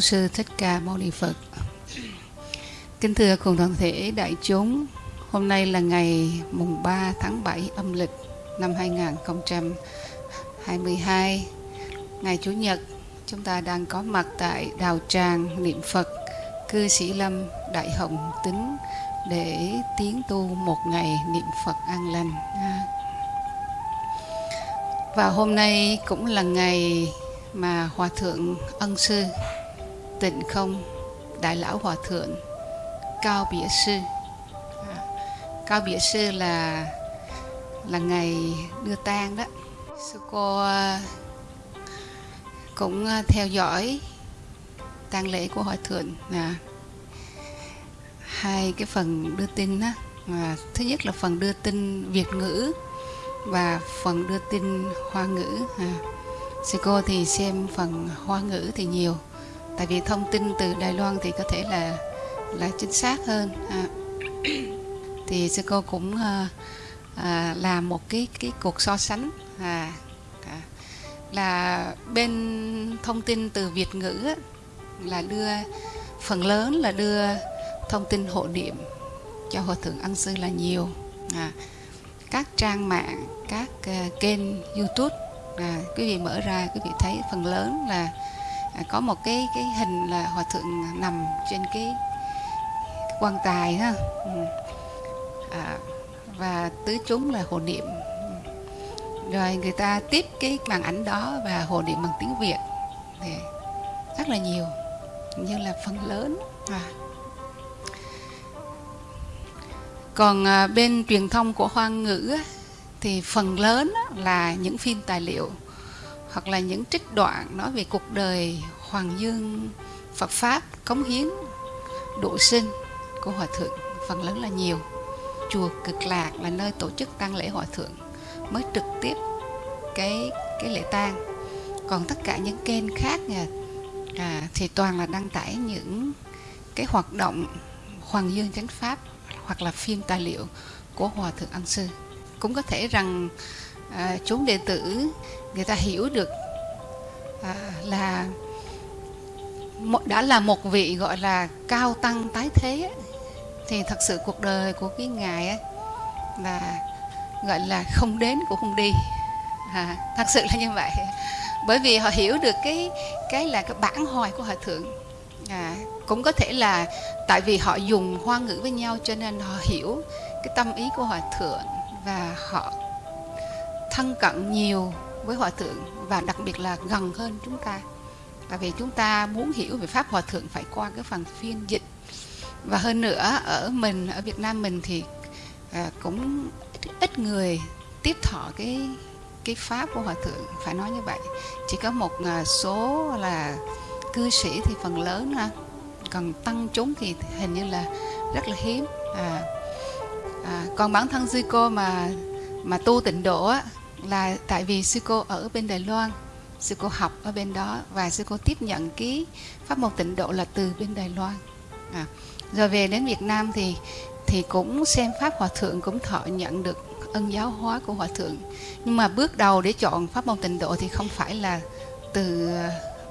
Bổn Sư Thích Ca Mâu Ni Phật. Kính thưa cùng toàn thể đại chúng, Hôm nay là ngày mùng 3 tháng 7 âm lịch năm 2022 Ngày Chủ nhật. Chúng ta đang có mặt tại Đào Tràng Niệm Phật Cư Sĩ Lâm Đại Hồng Tính để tiến tu một ngày niệm Phật an lành. Và hôm nay cũng là ngày mà Hòa Thượng Ân Sư Tịnh Không? Đại Lão Hòa Thượng Cao Bỉa Sư. À, Cao Bỉa Sư là là ngày đưa tang đó. Sư cô à, cũng à, theo dõi tang lễ của Hòa Thượng là hai cái phần đưa tin đó. À, thứ nhất là phần đưa tin Việt ngữ và phần đưa tin Hoa ngữ à. Sư cô thì xem phần hoa ngữ thì nhiều tại vì thông tin từ đài loan thì có thể là là chính xác hơn. À, thì sư cô cũng ờ, ờ, à, à, làm một cái cái cuộc so sánh. À, à, là bên thông tin từ việt ngữ á, là đưa phần lớn là đưa thông tin hộ niệm cho hòa thượng ăn sư là nhiều. À, các trang mạng các uh, kênh youtube à, quý vị mở ra quý vị thấy phần lớn là à, có một cái cái hình là hòa thượng nằm trên cái, quan tài ha. Ừ. À, và tứ chúng là hồ niệm. Rồi người ta tiếp cái màn ảnh đó và hồ niệm bằng tiếng việt. Thì rất là nhiều như là phần lớn. À. còn à, bên truyền thông của hoa ngữ thì phần lớn là những phim tài liệu hoặc là những trích đoạn nói về cuộc đời Hoàng Dương Phật Pháp cống hiến độ sinh của Hòa Thượng phần lớn là nhiều. Chùa Cực Lạc là nơi tổ chức tang lễ Hòa Thượng mới trực tiếp cái cái lễ tang. Còn tất cả những kênh khác nhà, à, thì toàn là đăng tải những cái hoạt động Hoàng Dương Chánh Pháp hoặc là phim tài liệu của Hòa Thượng an Sư. Cũng có thể rằng à, chúng đệ tử người ta hiểu được à, là đã là một vị gọi là cao tăng tái thế thì thật sự cuộc đời của cái ngài ấy, là gọi là không đến cũng không đi. À, thật sự là như vậy. Bởi vì họ hiểu được cái cái là cái bản hoài của hòa thượng. À, cũng có thể là tại vì họ dùng hoa ngữ với nhau cho nên họ hiểu cái tâm ý của hòa thượng và họ thân cận nhiều với hòa thượng và đặc biệt là gần hơn chúng ta. Tại vì chúng ta muốn hiểu về pháp hòa thượng phải qua cái phần phiên dịch. Và hơn nữa ở mình ở Việt Nam mình thì à, cũng ít, ít người tiếp thọ cái cái pháp của hòa thượng phải nói như vậy. Chỉ có một à, số là cư sĩ thì phần lớn ha. Còn tăng chúng thì hình như là rất là hiếm. À, à, còn bản thân sư cô mà mà tu tịnh độ á, là tại vì sư cô ở bên Đài Loan sư cô học ở bên đó và sư cô tiếp nhận cái pháp môn tịnh độ là từ bên Đài Loan. À, rồi về đến Việt Nam thì thì cũng xem pháp hòa thượng cũng thọ nhận được ân giáo hóa của hòa thượng. Nhưng mà bước đầu để chọn pháp môn tịnh độ thì không phải là từ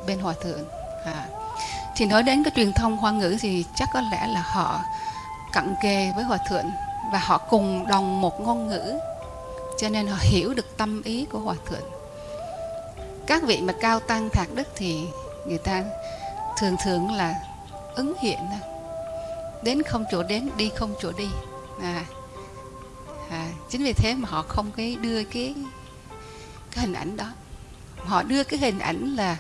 bên hòa thượng. À. thì nói đến cái truyền thông hoa ngữ thì chắc có lẽ là họ cận kề với hòa thượng và họ cùng đồng một ngôn ngữ cho nên họ hiểu được tâm ý của hòa thượng. Các vị mà cao tăng thạc đức thì người ta thường thường là ứng hiện đến không chỗ đến đi không chỗ đi. À, à, chính vì thế mà họ không cái đưa cái cái hình ảnh đó. Họ đưa cái hình ảnh là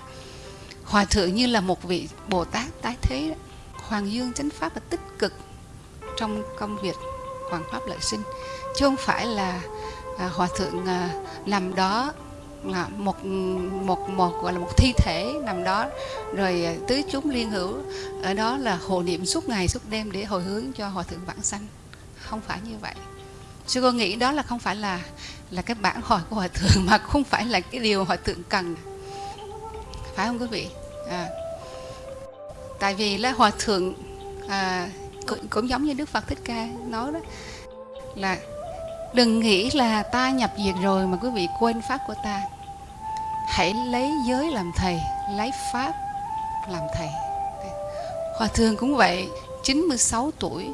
hòa thượng như là một vị bồ tát tái thế hoàng dương chánh pháp là tích cực trong công việc hoàng pháp lợi sinh. Chứ không phải là à, hòa thượng à, nằm đó là một một một gọi là một thi thể nằm đó. Rồi à, tứ chúng liên hữu ở đó là hộ niệm suốt ngày suốt đêm để hồi hướng cho hòa thượng vãng sanh. Không phải như vậy. Sư cô nghĩ đó là không phải là là cái bản hỏi của hòa thượng mà không phải là cái điều hòa thượng cần. Phải không quý vị? À, tại vì là hòa thượng à, cũng, cũng giống như đức phật thích ca nói đó là đừng nghĩ là ta nhập diệt rồi mà quý vị quên pháp của ta. Hãy lấy giới làm thầy lấy pháp làm thầy. Hòa thượng cũng vậy 96 tuổi.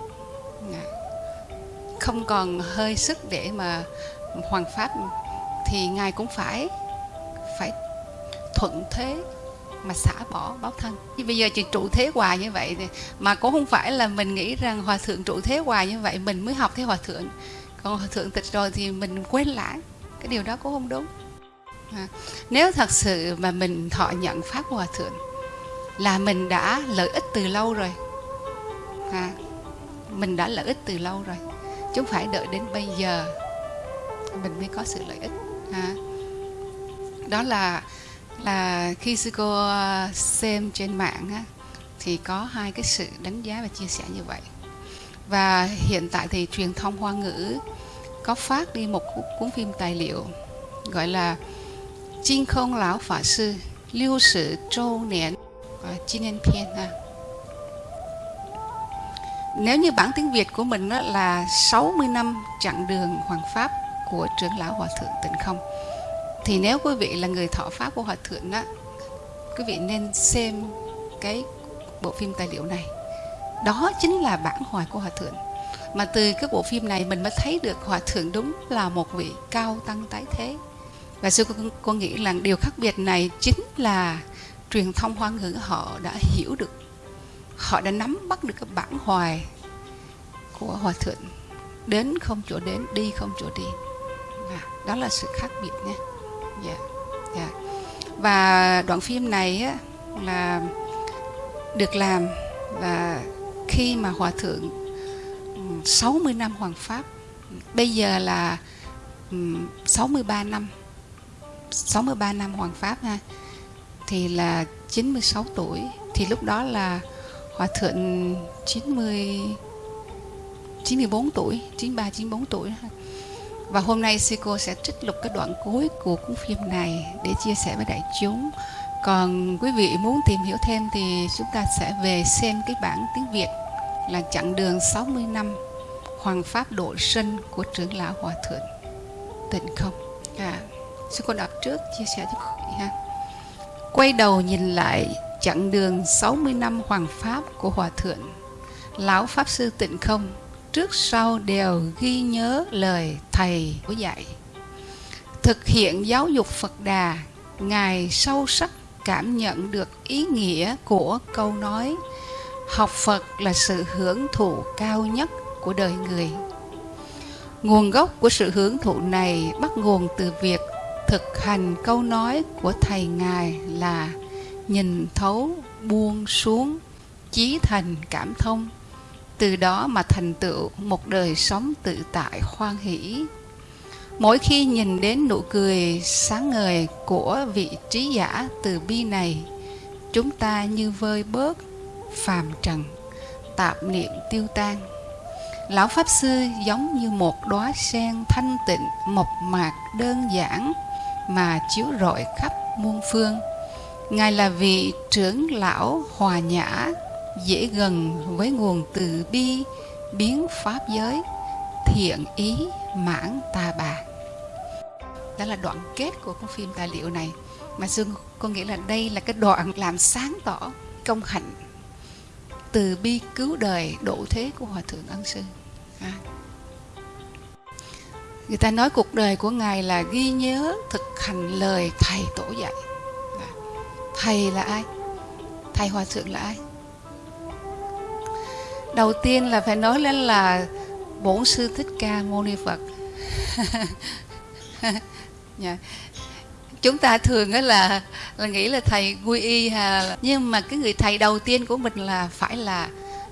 Không còn hơi sức để mà hoàn pháp thì ngài cũng phải phải thuận thế mà xả bỏ báo thân. Bây giờ chị trụ thế hoài như vậy thì, mà cũng không phải là mình nghĩ rằng hòa thượng trụ thế hoài như vậy mình mới học theo hòa thượng còn hòa thượng tịch rồi thì mình quên lãng. Cái điều đó cũng không đúng. À, nếu thật sự mà mình thọ nhận pháp hòa thượng là mình đã lợi ích từ lâu rồi. À, mình đã lợi ích từ lâu rồi. Chứ không phải đợi đến bây giờ mình mới có sự lợi ích. À, đó là là khi sư cô à, xem trên mạng á, thì có hai cái sự đánh giá và chia sẻ như vậy và hiện tại thì truyền thông hoa ngữ có phát đi một cuốn phim tài liệu, gọi là trinh không lão pháp sư, lưu sử châu niên à, chi niên phiên ha. Nếu như bản tiếng Việt của mình đó là 60 năm chặng đường hoàng pháp của trưởng lão hòa thượng tịnh không, thì nếu quý vị là người thọ pháp của hòa thượng đó quý vị nên xem cái bộ phim tài liệu này đó chính là bản hoài của hòa thượng. Mà từ cái bộ phim này mình mới thấy được hòa thượng đúng là một vị cao tăng tái thế. Và sư cô nghĩ là điều khác biệt này chính là truyền thông hoa ngữ họ đã hiểu được. Họ đã nắm bắt được cái bản hoài của hòa thượng. Đến không chỗ đến đi không chỗ đi. À, đó là sự khác biệt nhé. Yeah. yeah. và đoạn phim này á, là được làm và khi mà hòa thượng 60 năm hoàng pháp, bây giờ là 63 năm 63 năm hoàng pháp ha, thì là 96 tuổi thì lúc đó là hòa thượng 90 94 tuổi 93 94 tuổi và hôm nay sư cô sẽ trích lục cái đoạn cuối của cuốn phim này để chia sẻ với đại chúng. Còn quý vị muốn tìm hiểu thêm thì chúng ta sẽ về xem cái bản tiếng Việt là chặng đường 60 năm Hoàng Pháp Độ Sinh của trưởng lão Hòa Thượng Tịnh Không. À, sư cô đọc trước chia sẻ cho quý vị ha. Quay đầu nhìn lại chặng đường 60 năm Hoàng Pháp của Hòa Thượng, Lão Pháp Sư Tịnh Không trước sau đều ghi nhớ lời thầy của dạy thực hiện giáo dục phật đà ngài sâu sắc cảm nhận được ý nghĩa của câu nói, học phật là sự hưởng thụ cao nhất của đời người. Nguồn gốc của sự hưởng thụ này bắt nguồn từ việc thực hành câu nói của thầy ngài là nhìn thấu, buông xuống, chí thành cảm thông. Từ đó mà thành tựu một đời sống tự tại, hoan hỷ mỗi khi nhìn đến nụ cười sáng ngời của vị trí giả từ bi này, chúng ta như vơi bớt phàm trần, tạp niệm tiêu tan. Lão pháp sư giống như một đóa sen thanh tịnh, mộc mạc, đơn giản mà chiếu rọi khắp muôn phương. Ngài là vị trưởng lão hòa nhã, dễ gần với nguồn từ bi, biến pháp giới, thiện ý mãn tà bà đó là đoạn kết của cái phim tài liệu này. Mà dương có nghĩa là đây là cái đoạn làm sáng tỏ công hạnh từ bi cứu đời độ thế của hòa thượng ân sư. À. người ta nói cuộc đời của ngài là ghi nhớ thực hành lời thầy tổ dạy. À. thầy là ai? Thầy hòa thượng là ai? Đầu tiên là phải nói lên là bổn sư thích ca mâu ni phật. yeah. Dạ. chúng ta thường là là nghĩ là thầy quy y hà nhưng mà cái người thầy đầu tiên của mình là phải là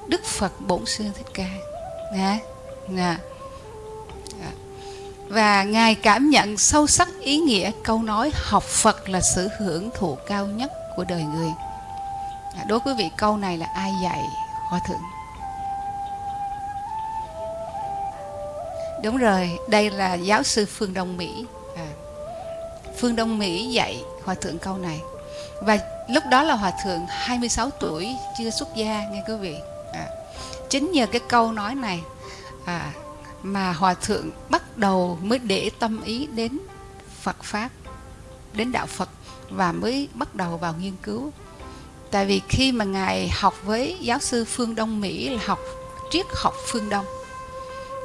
đức phật bổn sư thích ca nè nè dạ. và ngài cảm nhận sâu sắc ý nghĩa câu nói học phật là sự hưởng thụ cao nhất của đời người dạ, đối với vị câu này là ai dạy hòa thượng Đúng rồi, đây là giáo sư Phương Đông Mỹ. Phương Đông Mỹ dạy Hòa Thượng câu này. Và lúc đó là Hòa Thượng 26 tuổi, chưa xuất gia nghe quý vị. À, chính nhờ cái câu nói này à, mà Hòa Thượng bắt đầu mới để tâm ý đến Phật Pháp, đến Đạo Phật và mới bắt đầu vào nghiên cứu. tại vì khi mà ngài học với giáo sư phương đông mỹ là học triết học phương đông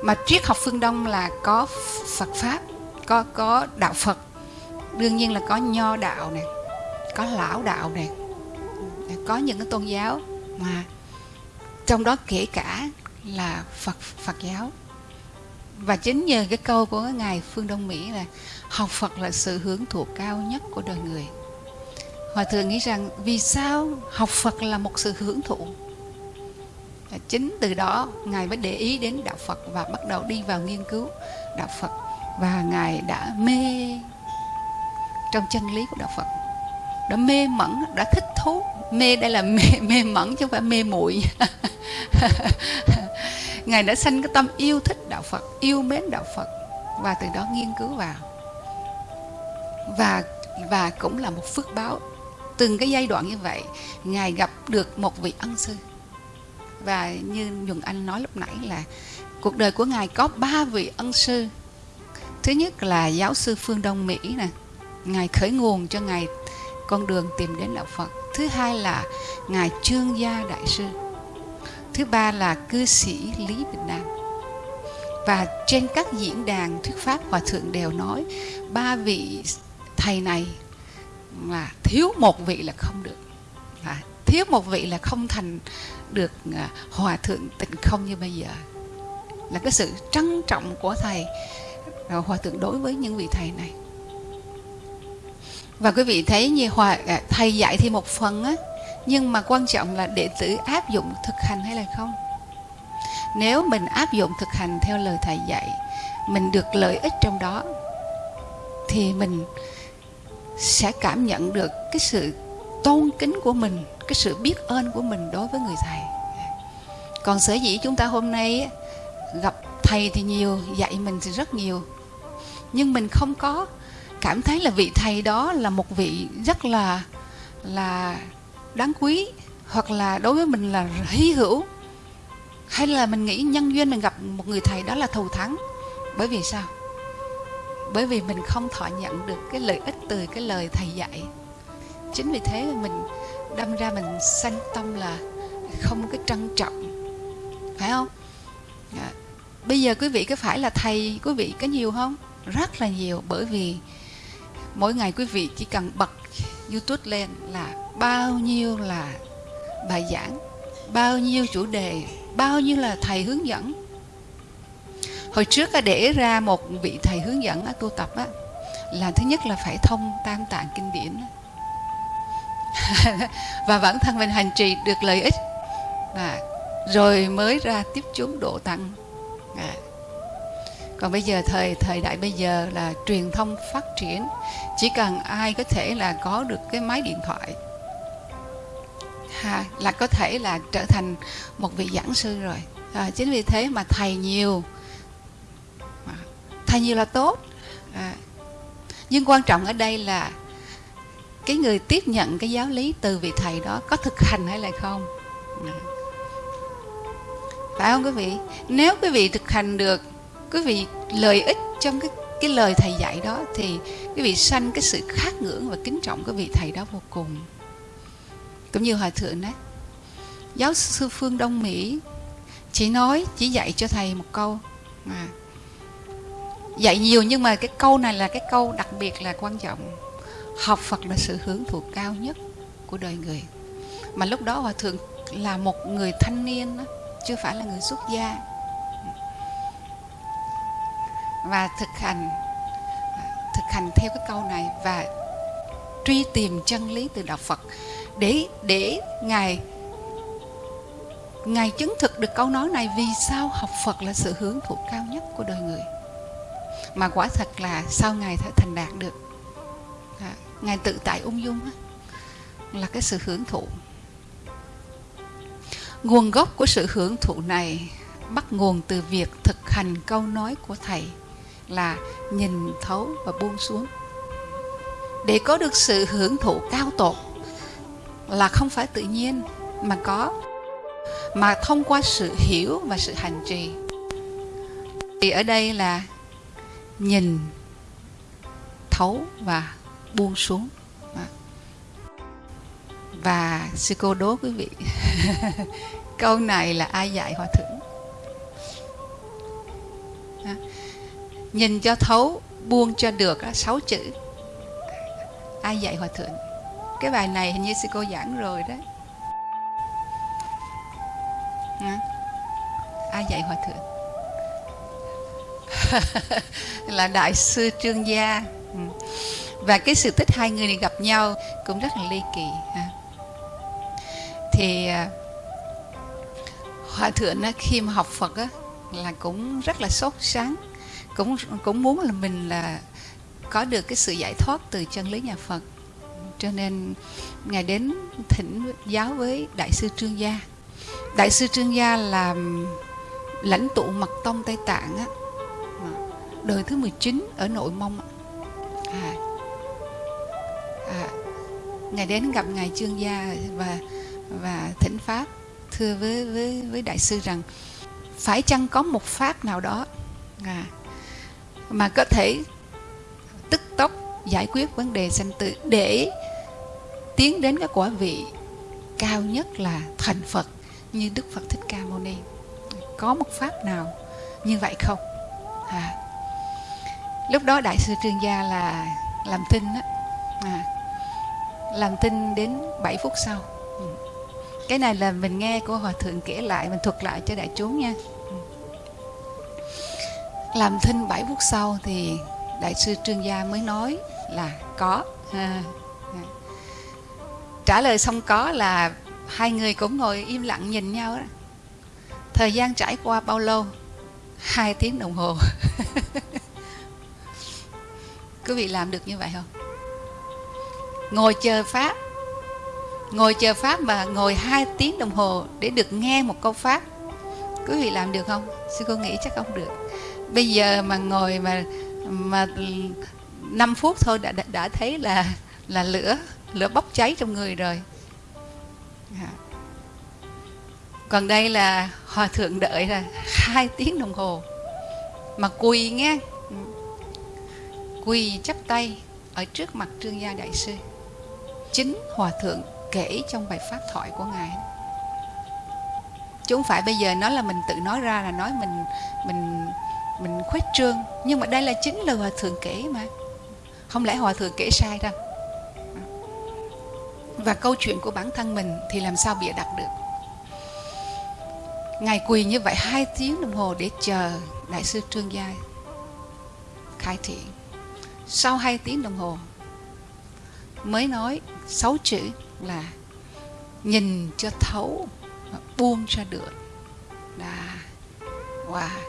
mà triết học phương đông là có phật pháp có có đạo phật đương nhiên là có nho đạo này có lão đạo này có những cái tôn giáo mà trong đó kể cả là phật phật giáo. Và chính nhờ cái câu của cái ngài phương đông mỹ là học phật là sự hưởng thụ cao nhất của đời người. Hòa thượng nghĩ rằng vì sao học phật là một sự hưởng thụ? Chính từ đó ngài mới để ý đến đạo phật và bắt đầu đi vào nghiên cứu đạo phật. Và ngài đã mê trong chân lý của đạo phật. Đã mê mẩn, đã thích thú. Mê đây là mê mê mẩn chứ không phải mê muội. Ngài đã sanh cái tâm yêu thích đạo phật, yêu mến đạo phật. Và từ đó nghiên cứu vào. Và và cũng là một phước báo. Từng cái giai đoạn như vậy, ngài gặp được một vị ân sư. Và như nhuận anh nói lúc nãy là cuộc đời của ngài có ba vị ân sư. Thứ nhất là giáo sư phương đông mỹ nè ngài khởi nguồn cho ngài con đường tìm đến đạo phật. Thứ hai là ngài trương gia đại sư. Thứ ba là cư sĩ lý bình nam và trên các diễn đàn thuyết pháp hòa thượng đều nói ba vị thầy này là thiếu một vị là không được. À, thiếu một vị là không thành được à, hòa thượng tịnh không như bây giờ. Là cái sự trân trọng của thầy à, hòa thượng đối với những vị thầy này và quý vị thấy như hòa à, thầy dạy thì một phần á, nhưng mà quan trọng là đệ tử áp dụng thực hành hay là không? Nếu mình áp dụng thực hành theo lời thầy dạy, mình được lợi ích trong đó, thì mình sẽ cảm nhận được cái sự tôn kính của mình, cái sự biết ơn của mình đối với người thầy. Còn sở dĩ chúng ta hôm nay gặp thầy thì nhiều, dạy mình thì rất nhiều. Nhưng mình không có cảm thấy là vị thầy đó là một vị rất là là đáng quý hoặc là đối với mình là hy hữu. Hay là mình nghĩ nhân duyên mình gặp một người thầy đó là thù thắng. Bởi vì sao? Bởi vì mình không thọ nhận được cái lợi ích từ cái lời thầy dạy. Chính vì thế mình đâm ra mình sanh tâm là không cái trân trọng. Phải không? À, bây giờ quý vị có phải là thầy quý vị có nhiều không? Rất là nhiều bởi vì mỗi ngày quý vị chỉ cần bật youtube lên là bao nhiêu là bài giảng bao nhiêu chủ đề bao nhiêu là thầy hướng dẫn. Hồi trước để ra một vị thầy hướng dẫn tu tập á, là thứ nhất là phải thông tam tạng kinh điển và bản thân mình hành trì được lợi ích. Và rồi mới ra tiếp chúng độ tăng. À còn bây giờ thời thời đại bây giờ là truyền thông phát triển. Chỉ cần ai có thể là có được cái máy điện thoại ha, là có thể là trở thành một vị giảng sư rồi. À, chính vì thế mà thầy nhiều thầy nhiều là tốt. À, nhưng quan trọng ở đây là cái người tiếp nhận cái giáo lý từ vị thầy đó có thực hành hay là không? À. phải không quý vị? Nếu quý vị thực hành được quý vị lợi ích trong cái cái lời thầy dạy đó thì quý vị sanh cái sự khát ngưỡng và kính trọng cái vị thầy đó vô cùng. Cũng như hòa thượng đấy giáo sư phương đông mỹ chỉ nói chỉ dạy cho thầy một câu mà dạy nhiều nhưng mà cái câu này là cái câu đặc biệt là quan trọng. Học phật là sự hưởng thụ cao nhất của đời người. Mà lúc đó hòa thượng là một người thanh niên đó, chưa phải là người xuất gia và thực hành thực hành theo cái câu này và truy tìm chân lý từ đạo Phật để để ngài ngài chứng thực được câu nói này vì sao học Phật là sự hưởng thụ cao nhất của đời người. Mà quả thật là sau ngài thể thành đạt được? À, ngài tự tại ung dung là cái sự hưởng thụ. Nguồn gốc của sự hưởng thụ này bắt nguồn từ việc thực hành câu nói của thầy là nhìn thấu và buông xuống. Để có được sự hưởng thụ cao tột là không phải tự nhiên mà có, mà thông qua sự hiểu và sự hành trì. Thì ở đây là nhìn, thấu và buông xuống. Và sư cô đố quý vị, câu này là ai dạy hòa thượng? Nhìn cho thấu, buông cho được sáu chữ. Ai dạy hòa thượng? Cái bài này hình như sư cô giảng rồi đấy ai dạy hòa thượng? Là đại sư trương gia. Ừ. Và cái sự tích hai người này gặp nhau cũng rất là ly kỳ thì à, hòa thượng khi mà học phật là cũng rất là sốt sáng cũng cũng muốn là mình là có được cái sự giải thoát từ chân lý nhà Phật. Cho nên ngài đến thỉnh giáo với đại sư Trương Gia. Đại sư Trương Gia là lãnh tụ mật tông Tây Tạng á. Đời thứ 19 ở nội mông à, à, ngài đến gặp ngài Trương Gia và và thỉnh pháp thưa với với với đại sư rằng phải chăng có một pháp nào đó à, mà có thể tức tốc giải quyết vấn đề sanh tử để tiến đến cái quả vị cao nhất là thành Phật như Đức Phật Thích Ca Mâu Ni có một pháp nào như vậy không à. lúc đó đại sư Trương Gia là làm tin á à. làm tin đến 7 phút sau ừ. cái này là mình nghe của hòa thượng kể lại, mình thuật lại cho đại chúng nha làm thinh 7 phút sau thì đại sư trương gia mới nói là có. À, trả lời xong có là hai người cũng ngồi im lặng nhìn nhau đó. thời gian trải qua bao lâu? Hai tiếng đồng hồ. Quý vị làm được như vậy không? Ngồi chờ pháp. Ngồi chờ pháp mà ngồi hai tiếng đồng hồ để được nghe một câu pháp. Quý vị làm được không? Sư cô nghĩ chắc không được bây giờ mà ngồi mà mà 5 phút thôi đã, đã đã thấy là là lửa lửa bốc cháy trong người rồi. Dạ. Còn đây là hòa thượng đợi là hai tiếng đồng hồ. Mà quỳ nghe. Quỳ chắp tay ở trước mặt trương gia đại sư. Chính hòa thượng kể trong bài pháp thoại của ngài. Chứ không phải bây giờ nói là mình tự nói ra là nói mình mình mình khuếch trương. Nhưng mà đây là chính lời hòa thượng kể mà. Không lẽ hòa thượng kể sai đâu? Và câu chuyện của bản thân mình thì làm sao bịa đặt được? Ngài quỳ như vậy hai tiếng đồng hồ để chờ đại sư trương gia khai thị. Sau hai tiếng đồng hồ, mới nói sáu chữ là nhìn cho thấu, buông cho được. Là wow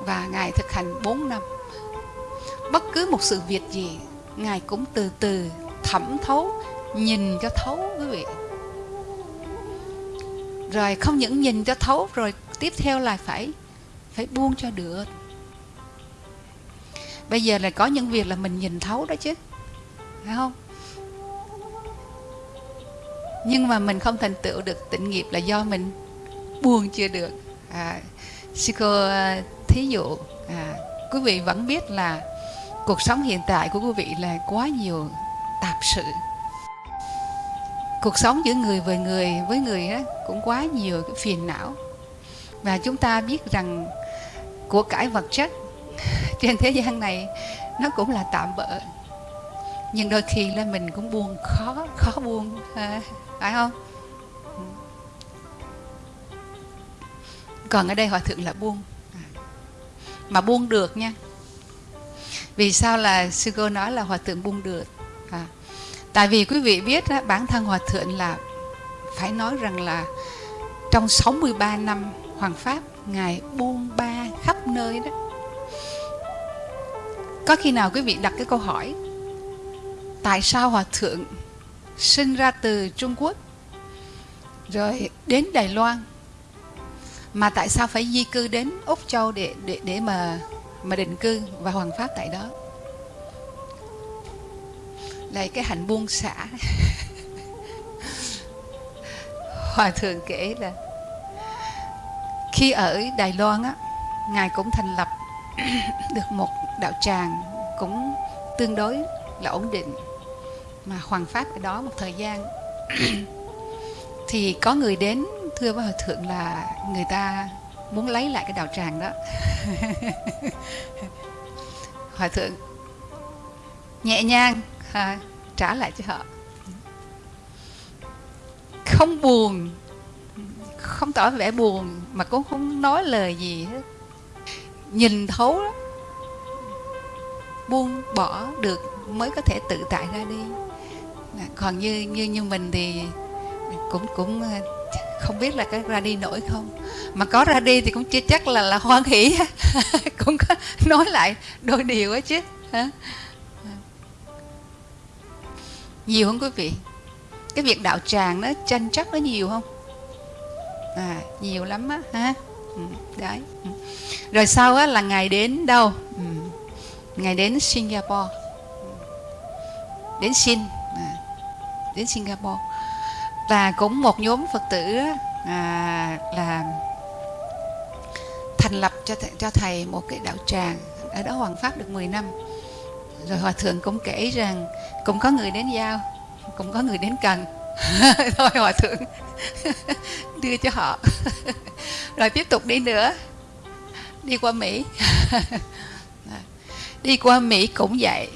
và Ngài thực hành 4 năm. Bất cứ một sự việc gì, Ngài cũng từ từ thẩm thấu, nhìn cho thấu quý vị. Rồi không những nhìn cho thấu, rồi tiếp theo là phải phải buông cho được. Bây giờ là có những việc là mình nhìn thấu đó chứ. Phải không? Nhưng mà mình không thành tựu được tịnh nghiệp là do mình buông chưa được. À, sư cô à, thí dụ à, quý vị vẫn biết là cuộc sống hiện tại của quý vị là quá nhiều tạp sự. Cuộc sống giữa người với người với người đó cũng quá nhiều cái phiền não. Và chúng ta biết rằng của cải vật chất trên thế gian này nó cũng là tạm bỡ. Nhưng đôi khi là mình cũng buồn khó khó buồn à, phải không? Còn ở đây hòa thượng là buông mà buông được nha. Vì sao là sư cô nói là hòa thượng buông được? À, tại vì quý vị biết đó, bản thân hòa thượng là phải nói rằng là trong 63 năm hoàng pháp ngài buông ba khắp nơi đó. Có khi nào quý vị đặt cái câu hỏi tại sao hòa thượng sinh ra từ Trung Quốc rồi đến Đài Loan mà tại sao phải di cư đến úc châu để để để mà mà định cư và hoàn pháp tại đó? Là cái hạnh buông xả. Hòa thượng kể là khi ở đài loan á, ngài cũng thành lập được một đạo tràng cũng tương đối là ổn định mà hoàng pháp ở đó một thời gian. Thì có người đến thưa với hòa thượng là người ta muốn lấy lại cái đạo tràng đó. Hòa thượng nhẹ nhàng à, trả lại cho họ. Không buồn không tỏ vẻ buồn mà cũng không nói lời gì hết. Nhìn thấu đó buông bỏ được mới có thể tự tại ra đi. Còn như như như mình thì cũng cũng không biết là cái ra đi nổi không. Mà có ra đi thì cũng chưa chắc là là hoan hỷ. Cũng có nói lại đôi điều ấy chứ. Hả? Nhiều không quý vị? Cái việc đạo tràng nó tranh chấp nó nhiều không? À nhiều lắm á ha ừ, đấy. Ừ. rồi sau á là ngày đến đâu? Ừ. ngày đến Singapore. Ừ. Đến Sin à, đến Singapore và cũng một nhóm Phật tử à, là thành lập cho thầy, cho thầy một cái đạo tràng ở đó Hoàng Pháp được 10 năm. Rồi Hòa Thượng cũng kể rằng cũng có người đến giao cũng có người đến cần. Thôi Hòa Thượng đưa cho họ. Rồi tiếp tục đi nữa đi qua Mỹ. Đi qua Mỹ cũng vậy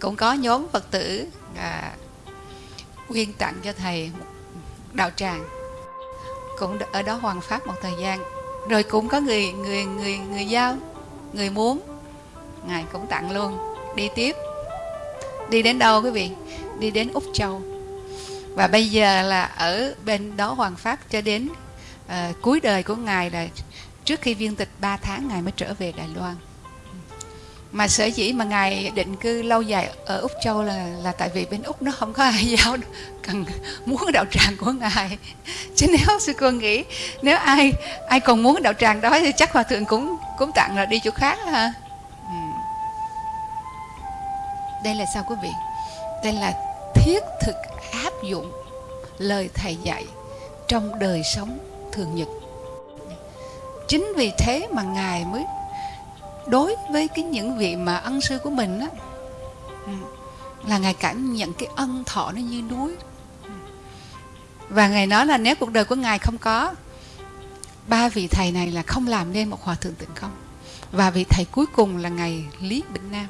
cũng có nhóm Phật tử à, quyên tặng cho thầy một đạo tràng. Cũng ở đó hoàn pháp một thời gian rồi cũng có người người người người giao người muốn. Ngài cũng tặng luôn đi tiếp. Đi đến đâu quý vị? Đi đến úc châu. Và bây giờ là ở bên đó hoàng pháp cho đến uh, cuối đời của ngài là trước khi viên tịch 3 tháng ngài mới trở về đài loan mà sở dĩ mà ngài định cư lâu dài ở úc châu là là tại vì bên úc nó không có ai giáo cần muốn đạo tràng của ngài. Chứ nếu sư cô nghĩ, nếu ai ai còn muốn đạo tràng đó thì chắc hòa thượng cũng cũng tặng là đi chỗ khác ha ừ. đây là sao quý vị? Đây là thiết thực áp dụng lời thầy dạy trong đời sống thường nhật. Chính vì thế mà ngài mới đối với cái những vị mà ân sư của mình á ừ, là ngài cảm nhận cái ân thọ nó như núi. Và ngài nói là nếu cuộc đời của ngài không có ba vị thầy này là không làm nên một hòa thượng tịnh không? Và vị thầy cuối cùng là ngài lý bình nam.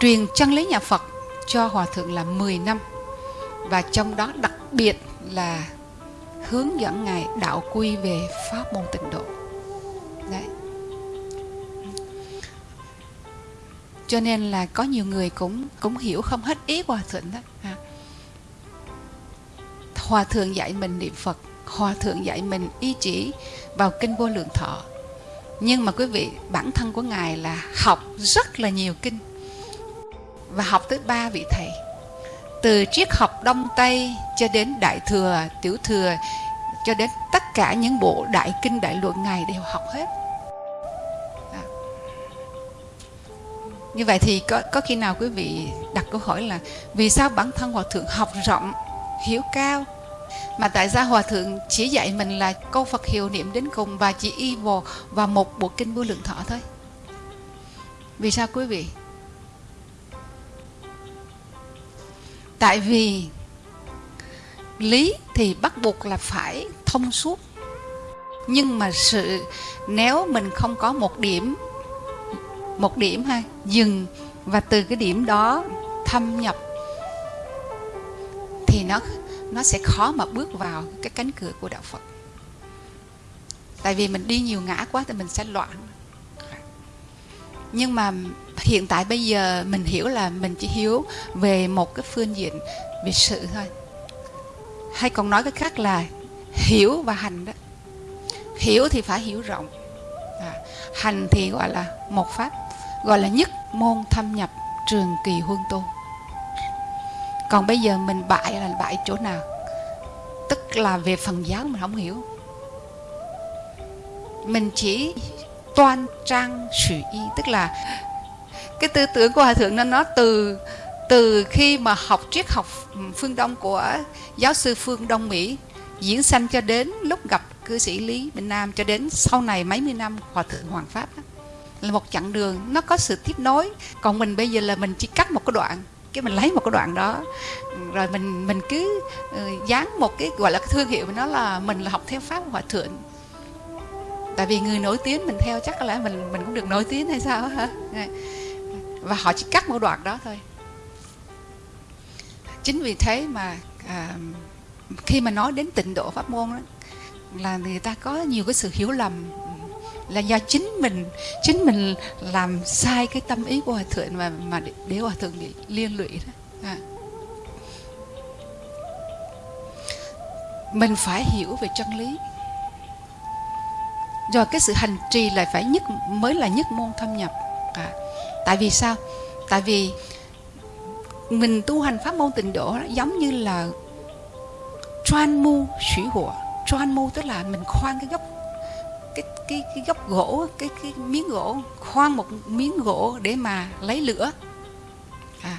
Truyền chân lý nhà phật cho hòa thượng là 10 năm. Và trong đó đặc biệt là hướng dẫn ngài đạo quy về pháp môn tịnh độ cho nên là có nhiều người cũng cũng hiểu không hết ý hòa thượng đó. Ha. hòa thượng dạy mình niệm phật, hòa thượng dạy mình ý chỉ vào kinh vô lượng thọ. Nhưng mà quý vị, bản thân của ngài là học rất là nhiều kinh và học tới ba vị thầy. Từ triết học đông tây cho đến đại thừa, tiểu thừa, cho đến tất cả những bộ đại kinh, đại luận ngài đều học hết. Như vậy thì có có khi nào quý vị đặt câu hỏi là vì sao bản thân hòa thượng học rộng, hiểu cao? Mà tại sao hòa thượng chỉ dạy mình là câu phật hiệu niệm đến cùng và chỉ y vào và một bộ kinh vô lượng thọ thôi? Vì sao quý vị? Tại vì lý thì bắt buộc là phải thông suốt. Nhưng mà sự nếu mình không có một điểm một điểm ha. Dừng và từ cái điểm đó thâm nhập thì nó nó sẽ khó mà bước vào cái cánh cửa của đạo Phật. Tại vì mình đi nhiều ngã quá thì mình sẽ loạn. Nhưng mà hiện tại bây giờ mình hiểu là mình chỉ hiểu về một cái phương diện về sự thôi. Hay còn nói cái khác là hiểu và hành đó. Hiểu thì phải hiểu rộng. À, hành thì gọi là một pháp gọi là nhất môn thâm nhập trường kỳ huân tu còn bây giờ mình bại là bại chỗ nào? Tức là về phần giáo mình không hiểu. Mình chỉ toan trang sự y, tức là cái tư tưởng của hòa thượng nó nó từ từ khi mà học triết học phương đông của giáo sư phương đông mỹ diễn sanh cho đến lúc gặp cư sĩ lý bình nam, cho đến sau này mấy mươi năm hòa thượng hoàng pháp đó là một chặng đường nó có sự tiếp nối. Còn mình bây giờ là mình chỉ cắt một cái đoạn cái mình lấy một cái đoạn đó. Rồi mình mình cứ uh, dán một cái gọi là cái thương hiệu của nó là mình là học theo pháp hòa thượng. Tại vì người nổi tiếng mình theo chắc có lẽ mình mình cũng được nổi tiếng hay sao hả? Và họ chỉ cắt một đoạn đó thôi. Chính vì thế mà à, khi mà nói đến tịnh độ pháp môn đó, là người ta có nhiều cái sự hiểu lầm là do chính mình chính mình làm sai cái tâm ý của hòa thượng mà mà để, hòa thượng bị liên lụy đó. À. mình phải hiểu về chân lý. Rồi cái sự hành trì lại phải nhất mới là nhất môn thâm nhập. À. tại vì sao? Tại vì mình tu hành pháp môn tịnh độ đó, giống như là choan mu thủy hỏa. Choan mu tức là mình khoan cái gốc cái cái cái góc gỗ cái cái miếng gỗ khoan một miếng gỗ để mà lấy lửa à.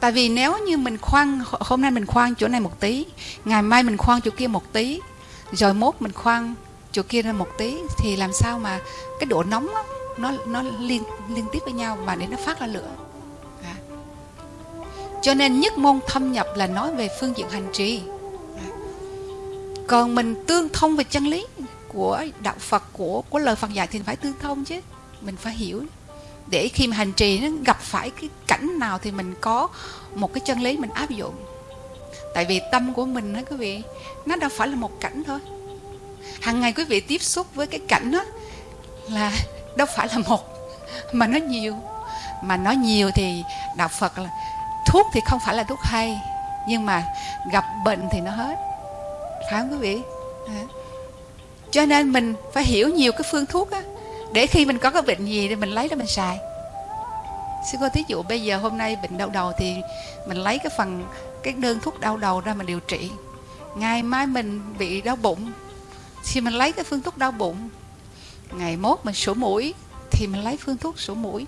tại vì nếu như mình khoan hôm nay mình khoan chỗ này một tí ngày mai mình khoan chỗ kia một tí rồi mốt mình khoan chỗ kia ra một tí thì làm sao mà cái độ nóng đó, nó nó liên liên tiếp với nhau mà để nó phát ra lửa à. cho nên nhất môn thâm nhập là nói về phương diện hành trì còn mình tương thông về chân lý của đạo Phật, của của lời Phật dạy thì phải tương thông chứ. Mình phải hiểu. Để khi mà hành trì nó gặp phải cái cảnh nào thì mình có một cái chân lý mình áp dụng. Tại vì tâm của mình đó quý vị, nó đâu phải là một cảnh thôi. Hàng ngày quý vị tiếp xúc với cái cảnh đó là đâu phải là một, mà nó nhiều. Mà nó nhiều thì đạo phật là thuốc thì không phải là thuốc hay, nhưng mà gặp bệnh thì nó hết phải không quý vị? À. cho nên mình phải hiểu nhiều cái phương thuốc á, để khi mình có cái bệnh gì thì mình lấy đó mình xài. Sư cô thí dụ bây giờ hôm nay bệnh đau đầu thì mình lấy cái phần, cái đơn thuốc đau đầu ra mình điều trị. Ngày mai mình bị đau bụng, thì mình lấy cái phương thuốc đau bụng. Ngày mốt mình sổ mũi thì mình lấy phương thuốc sổ mũi.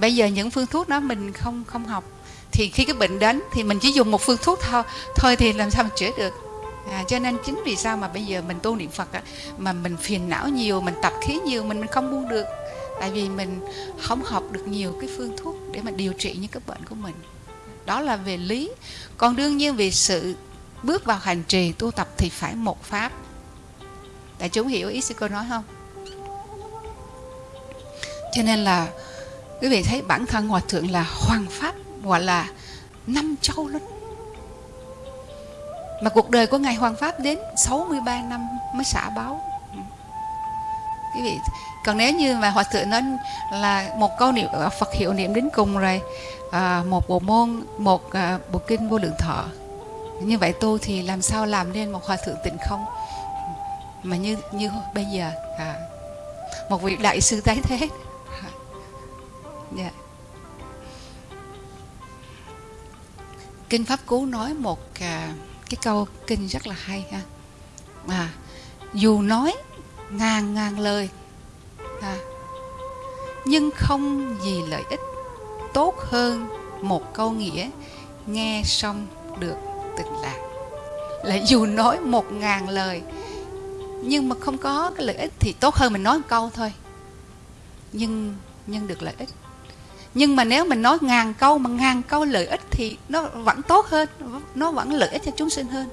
Bây giờ những phương thuốc đó mình không không học thì khi cái bệnh đến thì mình chỉ dùng một phương thuốc thôi. Thôi thì làm sao mà chữa được? À, cho nên chính vì sao mà bây giờ mình tu niệm phật á, mà mình phiền não nhiều mình tập khí nhiều mình mình không buông được. Tại vì mình không học được nhiều cái phương thuốc để mà điều trị những cái bệnh của mình. Đó là về lý. Còn đương nhiên về sự bước vào hành trì tu tập thì phải một pháp. Đại chúng hiểu ý sư cô nói không? Cho nên là quý vị thấy bản thân hòa thượng là hoàng pháp gọi là năm châu luôn mà cuộc đời của ngài hoàng pháp đến 63 năm mới xả báo. Quý vị còn nếu như mà hòa thượng nói là một câu niệm à, phật hiệu niệm đến cùng rồi à, một bộ môn một à, bộ kinh vô lượng thọ. Như vậy tu thì làm sao làm nên một hòa thượng tịnh không? Mà như như bây giờ à, một vị đại sư tái thế. Yeah. Dạ. Kinh pháp cú nói một à, cái câu kinh rất là hay ha. À, dù nói ngàn ngàn lời à, nhưng không gì lợi ích tốt hơn một câu nghĩa nghe xong được tịnh lạc. Là dù nói một ngàn lời nhưng mà không có cái lợi ích thì tốt hơn mình nói một câu thôi. Nhưng nhưng được lợi ích nhưng mà nếu mình nói ngàn câu mà ngàn câu lợi ích thì nó vẫn tốt hơn nó vẫn lợi ích cho chúng sinh hơn.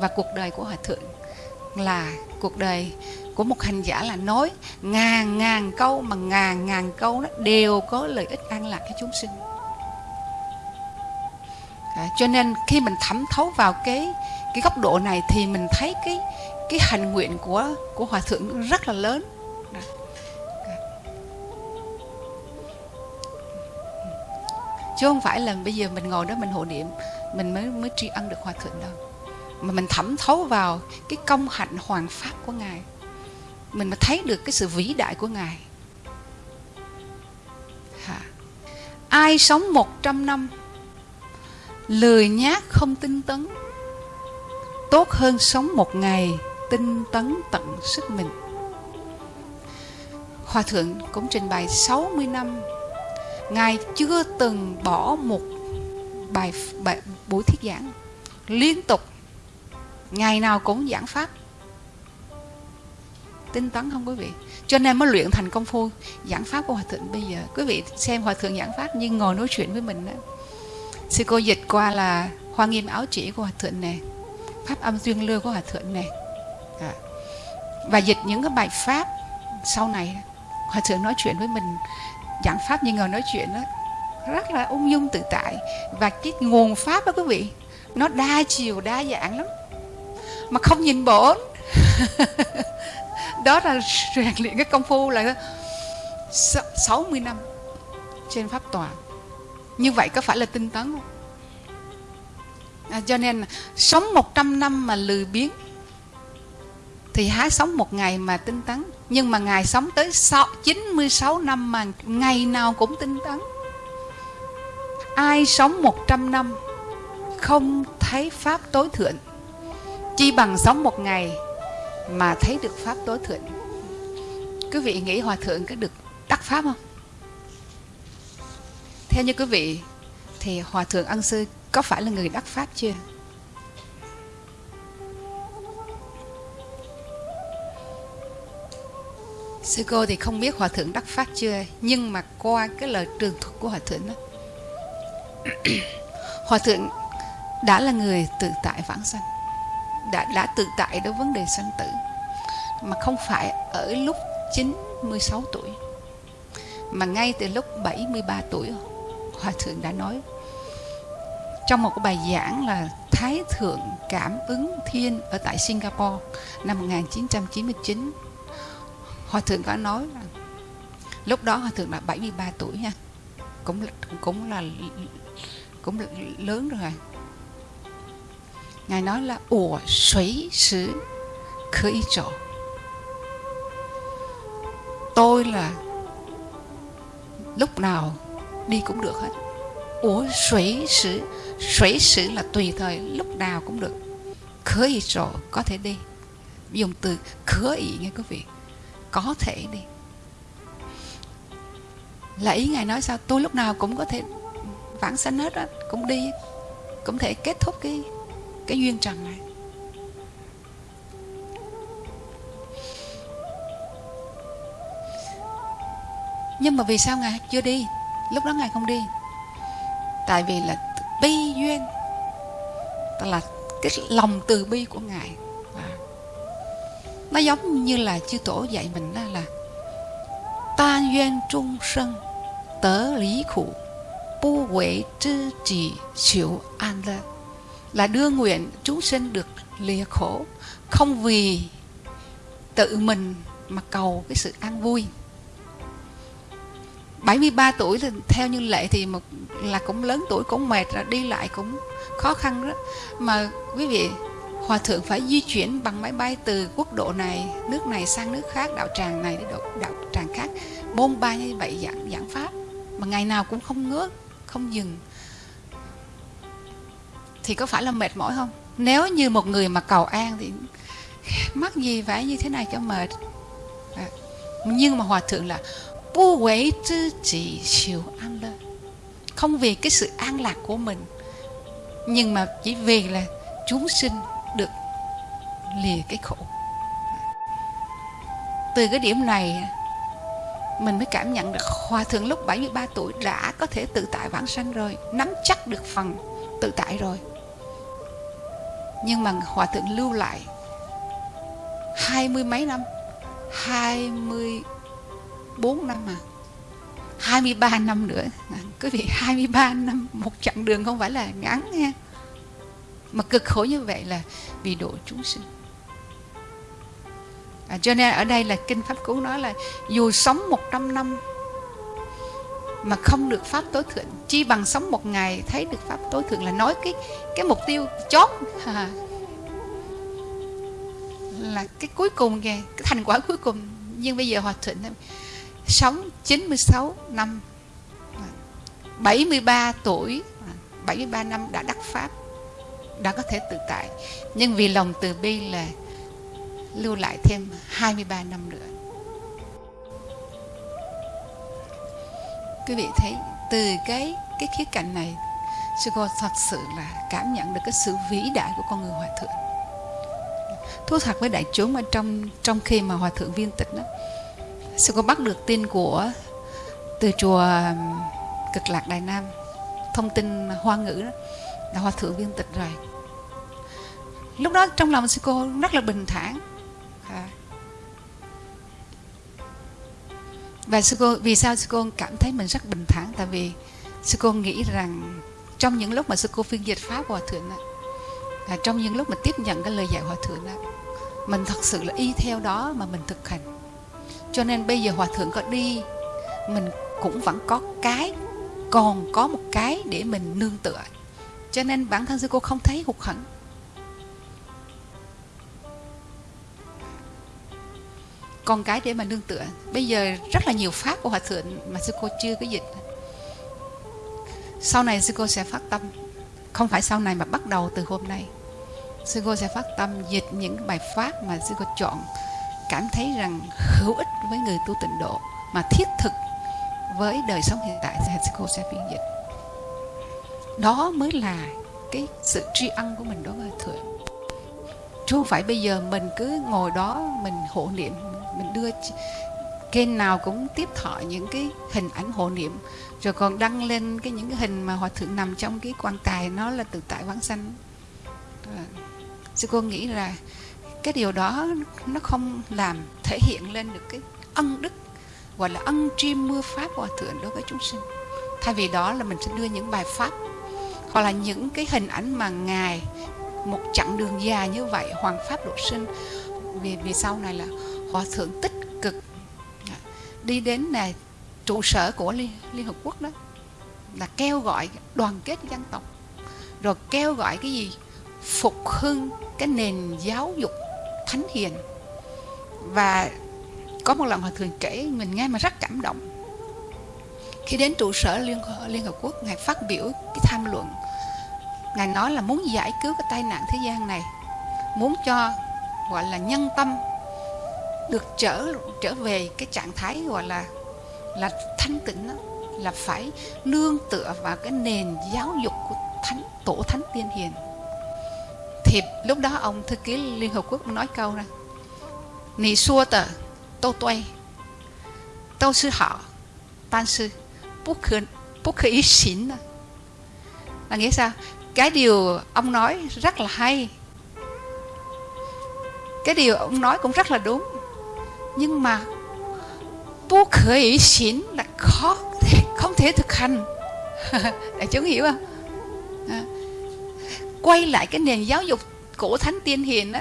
Và cuộc đời của hòa thượng là cuộc đời của một hành giả là nói ngàn ngàn câu mà ngàn ngàn câu nó đều có lợi ích an lạc cho chúng sinh. À, cho nên khi mình thẩm thấu vào cái cái góc độ này thì mình thấy cái cái hành nguyện của của hòa thượng rất là lớn. Chứ không phải là bây giờ mình ngồi đó mình hộ niệm, mình mới mới tri ân được hòa thượng đâu. Mà mình thẩm thấu vào cái công hạnh hoàng pháp của ngài. Mình mới thấy được cái sự vĩ đại của ngài. Hả? ai sống 100 năm, lười nhác không tinh tấn, tốt hơn sống một ngày tinh tấn tận sức mình. Hòa thượng cũng trình bày 60 năm Ngài chưa từng bỏ một bài, bài buổi thuyết giảng Liên tục. Ngày nào cũng giảng pháp. Tinh tấn không quý vị? Cho nên mới luyện thành công phu giảng pháp của hòa thượng bây giờ. Quý vị xem hòa thượng giảng pháp nhưng ngồi nói chuyện với mình đó. Sư cô dịch qua là hoa nghiêm áo chỉ của hòa thượng này pháp âm duyên lưa của hòa thượng này à. và dịch những cái bài pháp sau này hòa thượng nói chuyện với mình giảng pháp như ngồi nói chuyện đó rất là ung dung tự tại. Và cái nguồn pháp đó quý vị nó đa chiều đa dạng lắm. Mà không nhìn bổn đó là rèn luyện cái công phu là 60 năm trên pháp tòa. Như vậy có phải là tinh tấn không? À, cho nên sống 100 năm mà lười biếng thì há sống một ngày mà tinh tấn nhưng mà ngài sống tới 96 năm mà ngày nào cũng tinh tấn. Ai sống 100 năm không thấy pháp tối thượng. Chi bằng sống một ngày mà thấy được pháp tối thượng. Quý vị nghĩ hòa thượng có được đắc pháp không? Theo như quý vị, thì hòa thượng ân sư có phải là người đắc pháp chưa? Sư cô thì không biết hòa thượng đắc pháp chưa? Nhưng mà qua cái lời trường thuật của hòa thượng đó. Hòa thượng đã là người tự tại vãng sanh. Đã đã tự tại đối vấn đề sanh tử. Mà không phải ở lúc 96 tuổi, mà ngay từ lúc 73 tuổi. Hòa thượng đã nói trong một cái bài giảng là Thái Thượng Cảm ứng Thiên ở tại Singapore năm 1999 Hòa Thượng có nói là lúc đó Hòa Thượng là 73 tuổi nha. Cũng cũng là cũng là lớn rồi. Ngài nói là ủa suy sử khởi chỗ. Tôi là lúc nào đi cũng được hết. Ủa suy sử suy sử là tùy thời, lúc nào cũng được. Khởi chỗ có thể đi. Dùng từ khởi nghe quý vị có thể đi. Là ý ngài nói sao? Tôi lúc nào cũng có thể vãng sanh hết á, cũng đi, cũng thể kết thúc cái cái duyên trần này. Nhưng mà vì sao ngài chưa đi? Lúc đó ngài không đi. Tại vì là bi duyên, tức là cái lòng từ bi của ngài nó giống như là chư tổ dạy mình đó là ta duyên trung sân, tớ lý khủ bu quệ trư trì chịu an lơ là đưa nguyện chúng sinh được lìa khổ, không vì tự mình mà cầu cái sự an vui. 73 tuổi thì theo như lệ thì một là cũng lớn tuổi, cũng mệt rồi, đi lại cũng khó khăn đó. Mà quý vị hòa thượng phải di chuyển bằng máy bay từ quốc độ này, nước này sang nước khác, đạo tràng này đến đạo tràng khác. Bôn ba như vậy giảng giảng pháp, mà ngày nào cũng không ngớt, không dừng. Thì có phải là mệt mỏi không? Nếu như một người mà cầu an thì mắc gì phải như thế này cho mệt. À. nhưng mà hòa thượng là bu quấy tư chỉ chịu an lơ. Không vì cái sự an lạc của mình, nhưng mà chỉ vì là chúng sinh được lìa cái khổ. Từ cái điểm này, mình mới cảm nhận được hòa thượng lúc 73 tuổi đã có thể tự tại vãng sanh rồi, nắm chắc được phần tự tại rồi. Nhưng mà hòa thượng lưu lại hai mươi mấy năm, hai mươi bốn năm mà 23 năm nữa. Quý vị 23 năm một chặng đường không phải là ngắn nha mà cực khổ như vậy là vì độ chúng sinh. À, cho nên ở đây là kinh pháp cú nói là dù sống 100 năm mà không được pháp tối thượng chi bằng sống một ngày thấy được pháp tối thượng là nói cái cái mục tiêu chót. À, là cái cuối cùng kìa cái thành quả cuối cùng. Nhưng bây giờ hòa thượng sống 96 năm 73 tuổi 73 năm đã đắc pháp đã có thể tự tại nhưng vì lòng từ bi là lưu lại thêm 23 năm nữa. Quý vị thấy, từ cái cái khía cạnh này sư cô thật sự là cảm nhận được cái sự vĩ đại của con người hòa thượng. Thú thật với đại chúng ở trong trong khi mà hòa thượng viên tịch đó sư cô bắt được tin của, từ chùa cực lạc đại nam, thông tin hoa ngữ đó là hòa thượng viên tịch rồi. Lúc đó trong lòng sư cô rất là bình thản. À. và sư cô vì sao sư cô cảm thấy mình rất bình thản? Tại vì sư cô nghĩ rằng trong những lúc mà sư cô phiên dịch pháp hòa thượng đó, là trong những lúc mà tiếp nhận cái lời dạy hòa thượng đó mình thật sự là y theo đó mà mình thực hành. Cho nên bây giờ hòa thượng có đi mình cũng vẫn có cái còn có một cái để mình nương tựa cho nên bản thân sư cô không thấy hụt hẫng. Còn cái để mà nương tựa. Bây giờ rất là nhiều pháp của hòa thượng mà sư cô chưa có dịch. Sau này sư cô sẽ phát tâm. Không phải sau này mà bắt đầu từ hôm nay. Sư cô sẽ phát tâm dịch những bài pháp mà sư cô chọn, cảm thấy rằng hữu ích với người tu tịnh độ mà thiết thực với đời sống hiện tại thì sư cô sẽ phiên dịch đó mới là cái sự tri ân của mình đối với thượng. Chứ không phải bây giờ mình cứ ngồi đó mình hộ niệm, mình đưa kênh nào cũng tiếp thọ những cái hình ảnh hộ niệm, rồi còn đăng lên cái những cái hình mà hòa thượng nằm trong cái quan tài nó là tự tại vãng sanh. Ờ, sư cô nghĩ là cái điều đó nó không làm thể hiện lên được cái ân đức, gọi là ân tri mưa pháp hòa thượng đối với chúng sinh. Thay vì đó là mình sẽ đưa những bài pháp hoặc là những cái hình ảnh mà ngài một chặng đường dài như vậy hoàng pháp độ sinh vì vì sau này là hòa thượng tích cực. Đi đến là trụ sở của liên, liên hợp quốc đó là kêu gọi đoàn kết dân tộc. Rồi kêu gọi cái gì? Phục hưng cái nền giáo dục thánh hiền. Và có một lần hòa thượng kể mình nghe mà rất cảm động khi đến trụ sở liên liên hợp quốc ngài phát biểu cái tham luận. Ngài nói là muốn giải cứu cái tai nạn thế gian này muốn cho gọi là nhân tâm được trở trở về cái trạng thái gọi là là thanh tịnh đó, là phải nương tựa vào cái nền giáo dục của thánh tổ thánh tiên hiền. Thì lúc đó ông thư ký liên hợp quốc nói câu ra nì xua tờ tô tuay tô sư họ tan sư bút là nghĩa sao? Cái điều ông nói rất là hay. Cái điều ông nói cũng rất là đúng. Nhưng mà bu khởi xỉn là khó không thể thực hành. Đại chúng hiểu không? À. quay lại cái nền giáo dục cổ thánh tiên hiền đó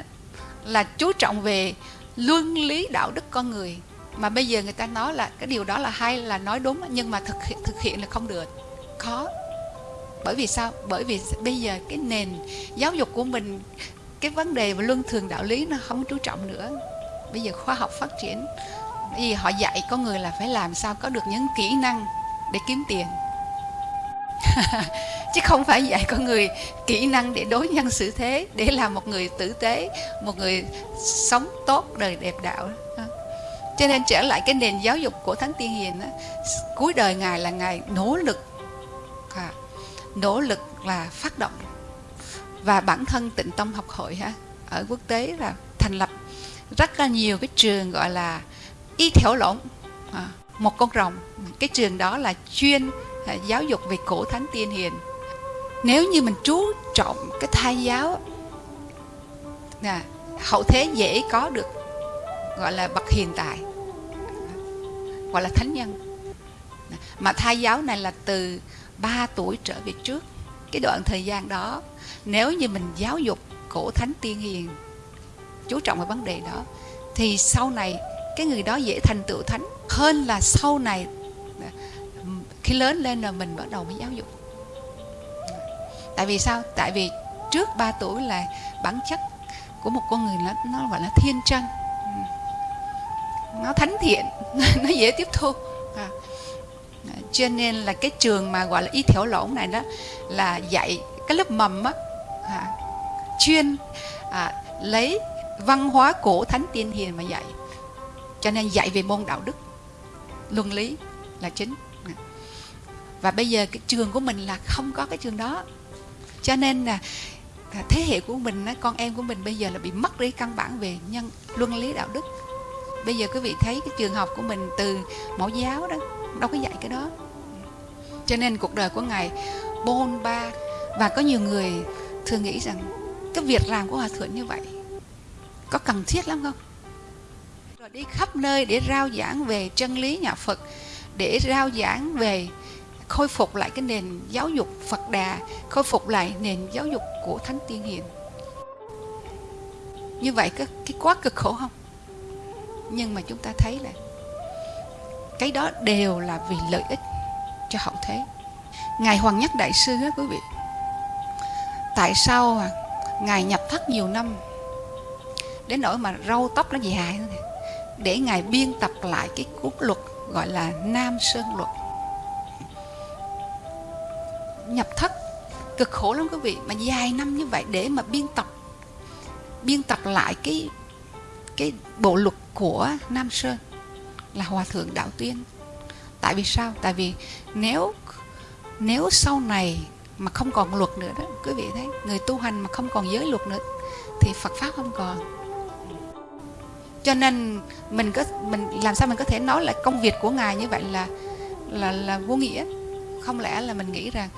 là chú trọng về luân lý đạo đức con người mà bây giờ người ta nói là cái điều đó là hay, là nói đúng, nhưng mà thực hiện thực hiện là không được. Khó. Bởi vì sao? Bởi vì bây giờ cái nền giáo dục của mình, cái vấn đề và luân thường đạo lý nó không chú trọng nữa. Bây giờ khoa học phát triển, vì họ dạy con người là phải làm sao có được những kỹ năng để kiếm tiền. Chứ không phải dạy con người kỹ năng để đối nhân xử thế, để làm một người tử tế, một người sống tốt, đời đẹp đạo cho nên trở lại cái nền giáo dục của thánh tiên hiền đó, cuối đời ngài là ngài nỗ lực à, nỗ lực là phát động. Và bản thân tịnh tông học hội ha ở quốc tế là thành lập rất là nhiều cái trường gọi là y thiểu lộn à, một con rồng. Cái trường đó là chuyên à, giáo dục về cổ thánh tiên hiền. Nếu như mình chú trọng cái thai giáo à, hậu thế dễ có được gọi là bậc hiền tài gọi là thánh nhân. Mà thai giáo này là từ 3 tuổi trở về trước. Cái đoạn thời gian đó, nếu như mình giáo dục cổ thánh tiên hiền, chú trọng vào vấn đề đó, thì sau này cái người đó dễ thành tựu thánh hơn là sau này, khi lớn lên là mình bắt đầu mới giáo dục. Tại vì sao? Tại vì trước 3 tuổi là bản chất của một con người nó nó gọi là thiên chân nó thánh thiện nó dễ tiếp thu. À. à. cho nên là cái trường mà gọi là y thiểu lỗ này đó là dạy cái lớp mầm á à, chuyên à, lấy văn hóa cổ thánh tiên hiền mà dạy. Cho nên dạy về môn đạo đức luân lý là chính. À. Và bây giờ cái trường của mình là không có cái trường đó. Cho nên là à, thế hệ của mình con em của mình bây giờ là bị mất đi căn bản về nhân luân lý đạo đức bây giờ quý vị thấy cái trường học của mình từ mẫu giáo đó đâu có dạy cái đó. Cho nên cuộc đời của ngài bôn ba và có nhiều người thường nghĩ rằng cái việc làm của hòa thượng như vậy có cần thiết lắm không? Rồi đi khắp nơi để rao giảng về chân lý nhà phật để rao giảng về khôi phục lại cái nền giáo dục phật đà khôi phục lại nền giáo dục của thánh tiên hiền. Như vậy cái, cái quá cực khổ không? Nhưng mà chúng ta thấy là cái đó đều là vì lợi ích cho hậu thế. Ngài hoàng nhất đại sư á quý vị tại sao à, ngài nhập thất nhiều năm đến nỗi mà râu tóc nó dài để ngài biên tập lại cái cuốn luật gọi là nam sơn luật. Nhập thất cực khổ lắm quý vị mà dài năm như vậy để mà biên tập biên tập lại cái cái bộ luật của Nam Sơn là Hòa Thượng Đạo Tuyên. Tại vì sao? Tại vì nếu nếu sau này mà không còn luật nữa đó, quý vị thấy, người tu hành mà không còn giới luật nữa thì Phật pháp không còn. Cho nên mình có mình làm sao mình có thể nói là công việc của ngài như vậy là là là vô nghĩa. Không lẽ là mình nghĩ rằng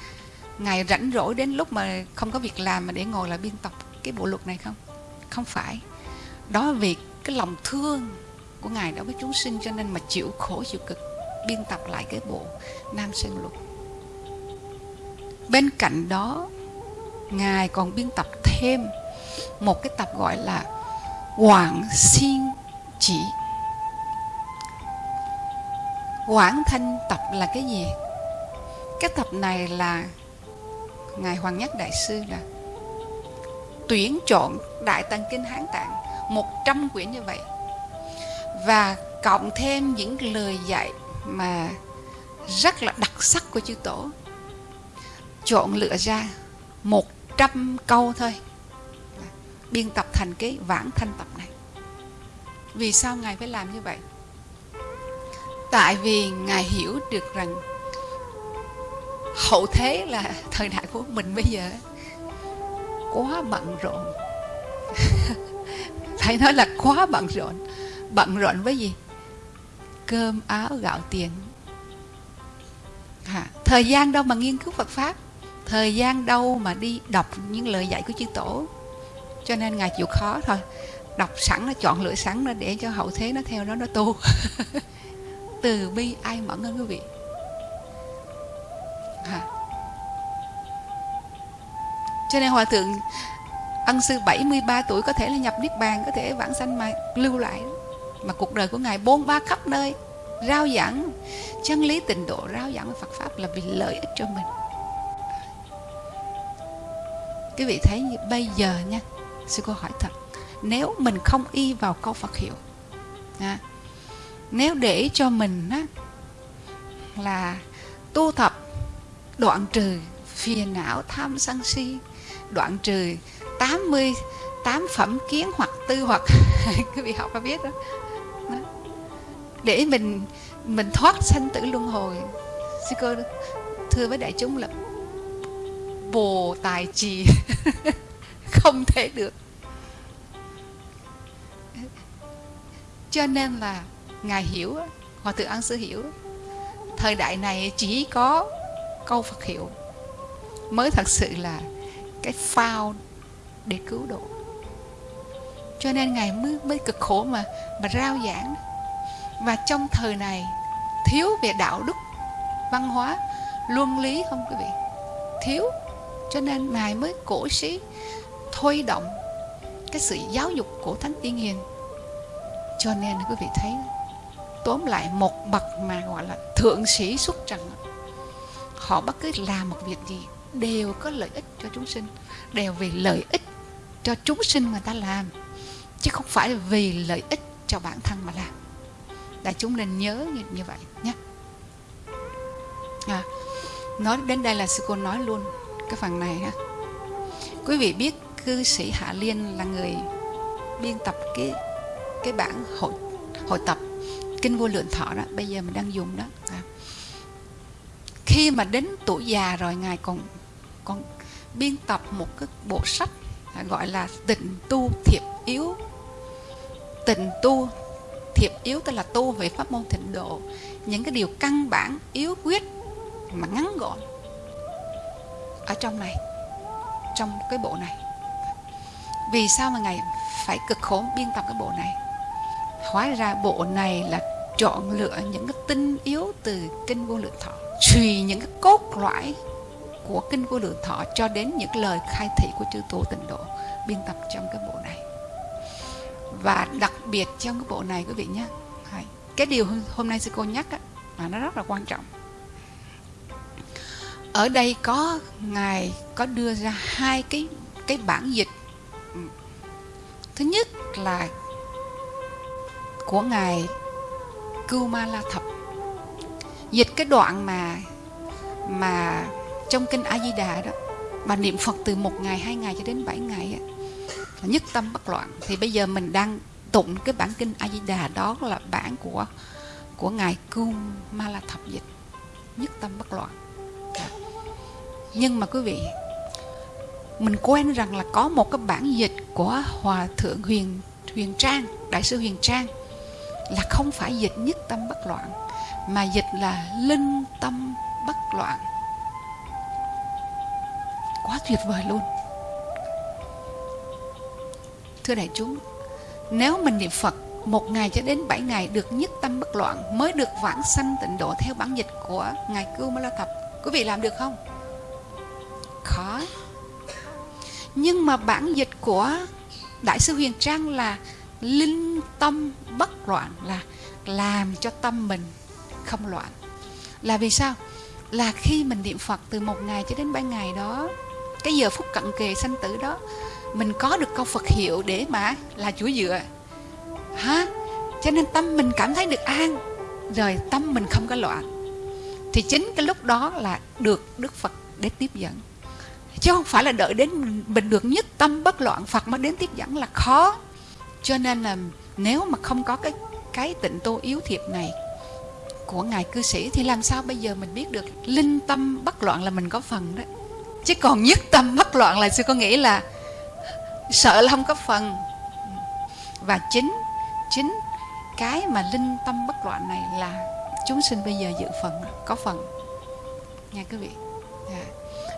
ngài rảnh rỗi đến lúc mà không có việc làm mà để ngồi là biên tập cái bộ luật này không? Không phải. Đó việc cái lòng thương của ngài đối với chúng sinh cho nên mà chịu khổ, chịu cực, biên tập lại cái bộ nam sơn luật. Bên cạnh đó, ngài còn biên tập thêm một cái tập gọi là quảng xin chỉ. Quảng thanh tập là cái gì? Cái tập này là ngài hoàng nhất đại sư là tuyển chọn đại tăng kinh hán tạng 100 quyển như vậy. Và cộng thêm những lời dạy mà rất là đặc sắc của chư tổ. Chọn lựa ra 100 câu thôi. Biên tập thành cái vãng thanh tập này. Vì sao ngài phải làm như vậy? Tại vì ngài hiểu được rằng hậu thế là thời đại của mình bây giờ quá bận rộn. phải nói là quá bận rộn. Bận rộn với gì? Cơm áo gạo tiền. À, thời gian đâu mà nghiên cứu Phật pháp? Thời gian đâu mà đi đọc những lời dạy của chư tổ? Cho nên ngài chịu khó thôi. Đọc sẵn nó chọn lựa sẵn nó để cho hậu thế nó theo đó nó tu. Từ bi ai mẫn hơn quý vị? À. cho nên hòa thượng ân sư 73 tuổi có thể là nhập niết bàn có thể vãng sanh mà lưu lại. Mà cuộc đời của ngài bôn ba khắp nơi rao giảng chân lý tịnh độ rao giảng Phật pháp là vì lợi ích cho mình. Quý vị thấy như bây giờ nha sư cô hỏi thật nếu mình không y vào câu Phật hiệu à, nếu để cho mình á, là tu tập đoạn trừ phiền não tham sân si đoạn trừ 80 tám phẩm kiến hoặc tư hoặc, quý vị học có biết đó. đó. Để mình mình thoát sanh tử luân hồi. Sư cô thưa với đại chúng là bồ tài trì không thể được. Cho nên là ngài hiểu hòa thượng an sư hiểu thời đại này chỉ có câu phật hiệu mới thật sự là cái phao để cứu độ. Cho nên ngài mới, mới cực khổ mà mà rao giảng. Và trong thời này thiếu về đạo đức văn hóa luân lý không quý vị? Thiếu. Cho nên ngài mới cổ sĩ thôi động cái sự giáo dục của thánh tiên hiền. Cho nên quý vị thấy tóm lại một bậc mà gọi là thượng sĩ xuất trần họ bất cứ làm một việc gì đều có lợi ích cho chúng sinh đều vì lợi ích cho chúng sinh người ta làm chứ không phải vì lợi ích cho bản thân mà làm. Đại chúng nên nhớ như, như vậy nhé. À, nói đến đây là sư cô nói luôn cái phần này ha. Quý vị biết cư sĩ hạ liên là người biên tập cái cái bản hội hội tập kinh vô lượng thọ đó bây giờ mình đang dùng đó. À. khi mà đến tuổi già rồi ngài còn còn biên tập một cái bộ sách gọi là tịnh tu thiệp yếu. Tịnh tu thiệp yếu tức là tu về pháp môn thịnh độ. Những cái điều căn bản, yếu quyết mà ngắn gọn ở trong này, trong cái bộ này. Vì sao mà ngài phải cực khổ biên tập cái bộ này? Hóa ra bộ này là chọn lựa những cái tinh yếu từ kinh vô lượng thọ truy những cái cốt loại của kinh vô lượng thọ cho đến những lời khai thị của chư tổ tịnh độ. Biên tập trong cái bộ này. Và đặc biệt trong cái bộ này quý vị nhé. Cái điều hôm nay sư cô nhắc á, nó rất là quan trọng. Ở đây có ngài có đưa ra hai cái cái bản dịch. Thứ nhất là của ngài Kumala Thập. Dịch cái đoạn mà mà trong kinh A Di Đà đó mà niệm Phật từ một ngày hai ngày cho đến bảy ngày á, là nhất tâm bất loạn. Thì bây giờ mình đang tụng cái bản kinh A Di Đà đó là bản của của ngài cung ma la Thập dịch. Nhất tâm bất loạn. Dạ. Nhưng mà quý vị mình quên rằng là có một cái bản dịch của hòa thượng huyền huyền trang đại sư huyền trang là không phải dịch nhất tâm bất loạn mà dịch là linh tâm bất loạn quá tuyệt vời luôn. Thưa đại chúng, nếu mình niệm phật, một ngày cho đến bảy ngày được nhất tâm bất loạn mới được vãng sanh tịnh độ theo bản dịch của ngài cưu ma la thập quý vị làm được không? Khó. Nhưng mà bản dịch của đại sư huyền trang là linh tâm bất loạn, là làm cho tâm mình không loạn. Là vì sao? Là khi mình niệm phật từ một ngày cho đến bảy ngày đó cái giờ phút cận kề sanh tử đó, mình có được câu phật hiệu để mà là chúa dựa. Hả? Cho nên tâm mình cảm thấy được an, rồi tâm mình không có loạn. Thì chính cái lúc đó là được đức phật để tiếp dẫn. Chứ không phải là đợi đến mình được nhất tâm bất loạn, phật mới đến tiếp dẫn là khó. Cho nên là nếu mà không có cái cái tịnh tu yếu thiệp này của ngài cư sĩ thì làm sao bây giờ mình biết được linh tâm bất loạn là mình có phần đó? Chứ còn nhất tâm bất loạn là sư có nghĩ là sợ là không có phần và chính chính cái mà linh tâm bất loạn này là chúng sinh bây giờ dự phần, có phần nha quý vị à.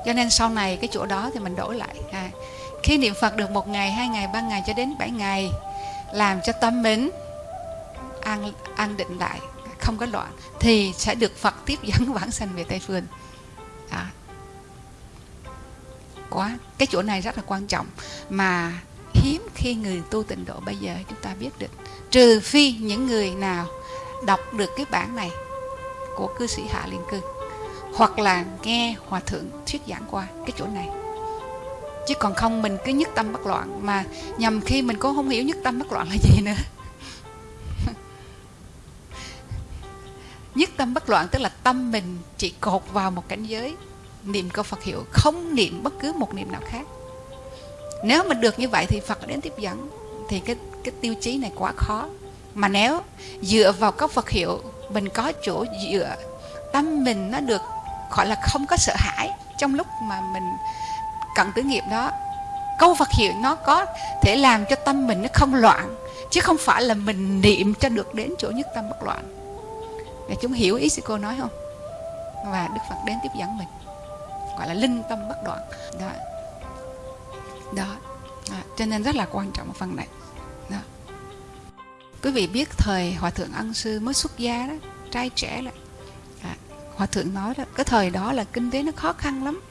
cho nên sau này cái chỗ đó thì mình đổi lại à. khi niệm phật được một ngày, hai ngày, ba ngày cho đến bảy ngày, làm cho tâm mình an an định lại, không có loạn, thì sẽ được phật tiếp dẫn vãng sanh về tây phương à quá. Cái chỗ này rất là quan trọng. Mà hiếm khi người tu tịnh độ bây giờ chúng ta biết được. Trừ phi những người nào đọc được cái bản này của cư sĩ hạ liên cư, hoặc là nghe hòa thượng thuyết giảng qua cái chỗ này. Chứ còn không, mình cứ nhất tâm bất loạn. Mà nhầm khi mình cũng không hiểu nhất tâm bất loạn là gì nữa. Nhất tâm bất loạn tức là tâm mình chỉ cột vào một cảnh giới niệm câu Phật hiệu, không niệm bất cứ một niệm nào khác. Nếu mà được như vậy thì Phật đến tiếp dẫn, thì cái cái tiêu chí này quá khó. Mà nếu dựa vào các Phật hiệu, mình có chỗ dựa, tâm mình nó được, gọi là không có sợ hãi trong lúc mà mình cận tử nghiệp đó, câu Phật hiệu nó có thể làm cho tâm mình nó không loạn, chứ không phải là mình niệm cho được đến chỗ nhất tâm bất loạn. Để chúng hiểu ý sư cô nói không? Và Đức Phật đến tiếp dẫn mình gọi là linh tâm bất đoạn. Đó. Đó. À, cho nên rất là quan trọng một phần này. Đó. quý vị biết thời hòa thượng ân sư mới xuất gia đó trai trẻ là à, hòa thượng nói đó cái thời đó là kinh tế nó khó khăn lắm.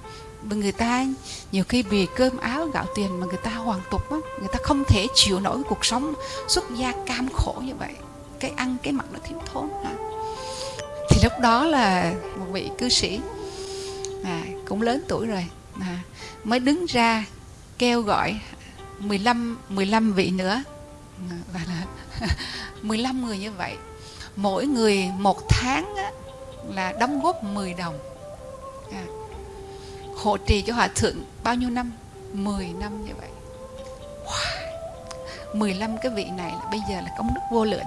Mà người ta nhiều khi vì cơm áo gạo tiền mà người ta hoàn tục á người ta không thể chịu nổi cuộc sống xuất gia cam khổ như vậy. Cái ăn cái mặc nó thiếu thốn hả? thì lúc đó là một vị cư sĩ à, cũng lớn tuổi rồi. À, mới đứng ra kêu gọi 15 15 vị nữa. Và là 15 người như vậy. Mỗi người một tháng á, là đóng góp 10 đồng. À, hộ trì cho hòa thượng bao nhiêu năm? 10 năm như vậy. Wow. 15 cái vị này là bây giờ là công đức vô lượng.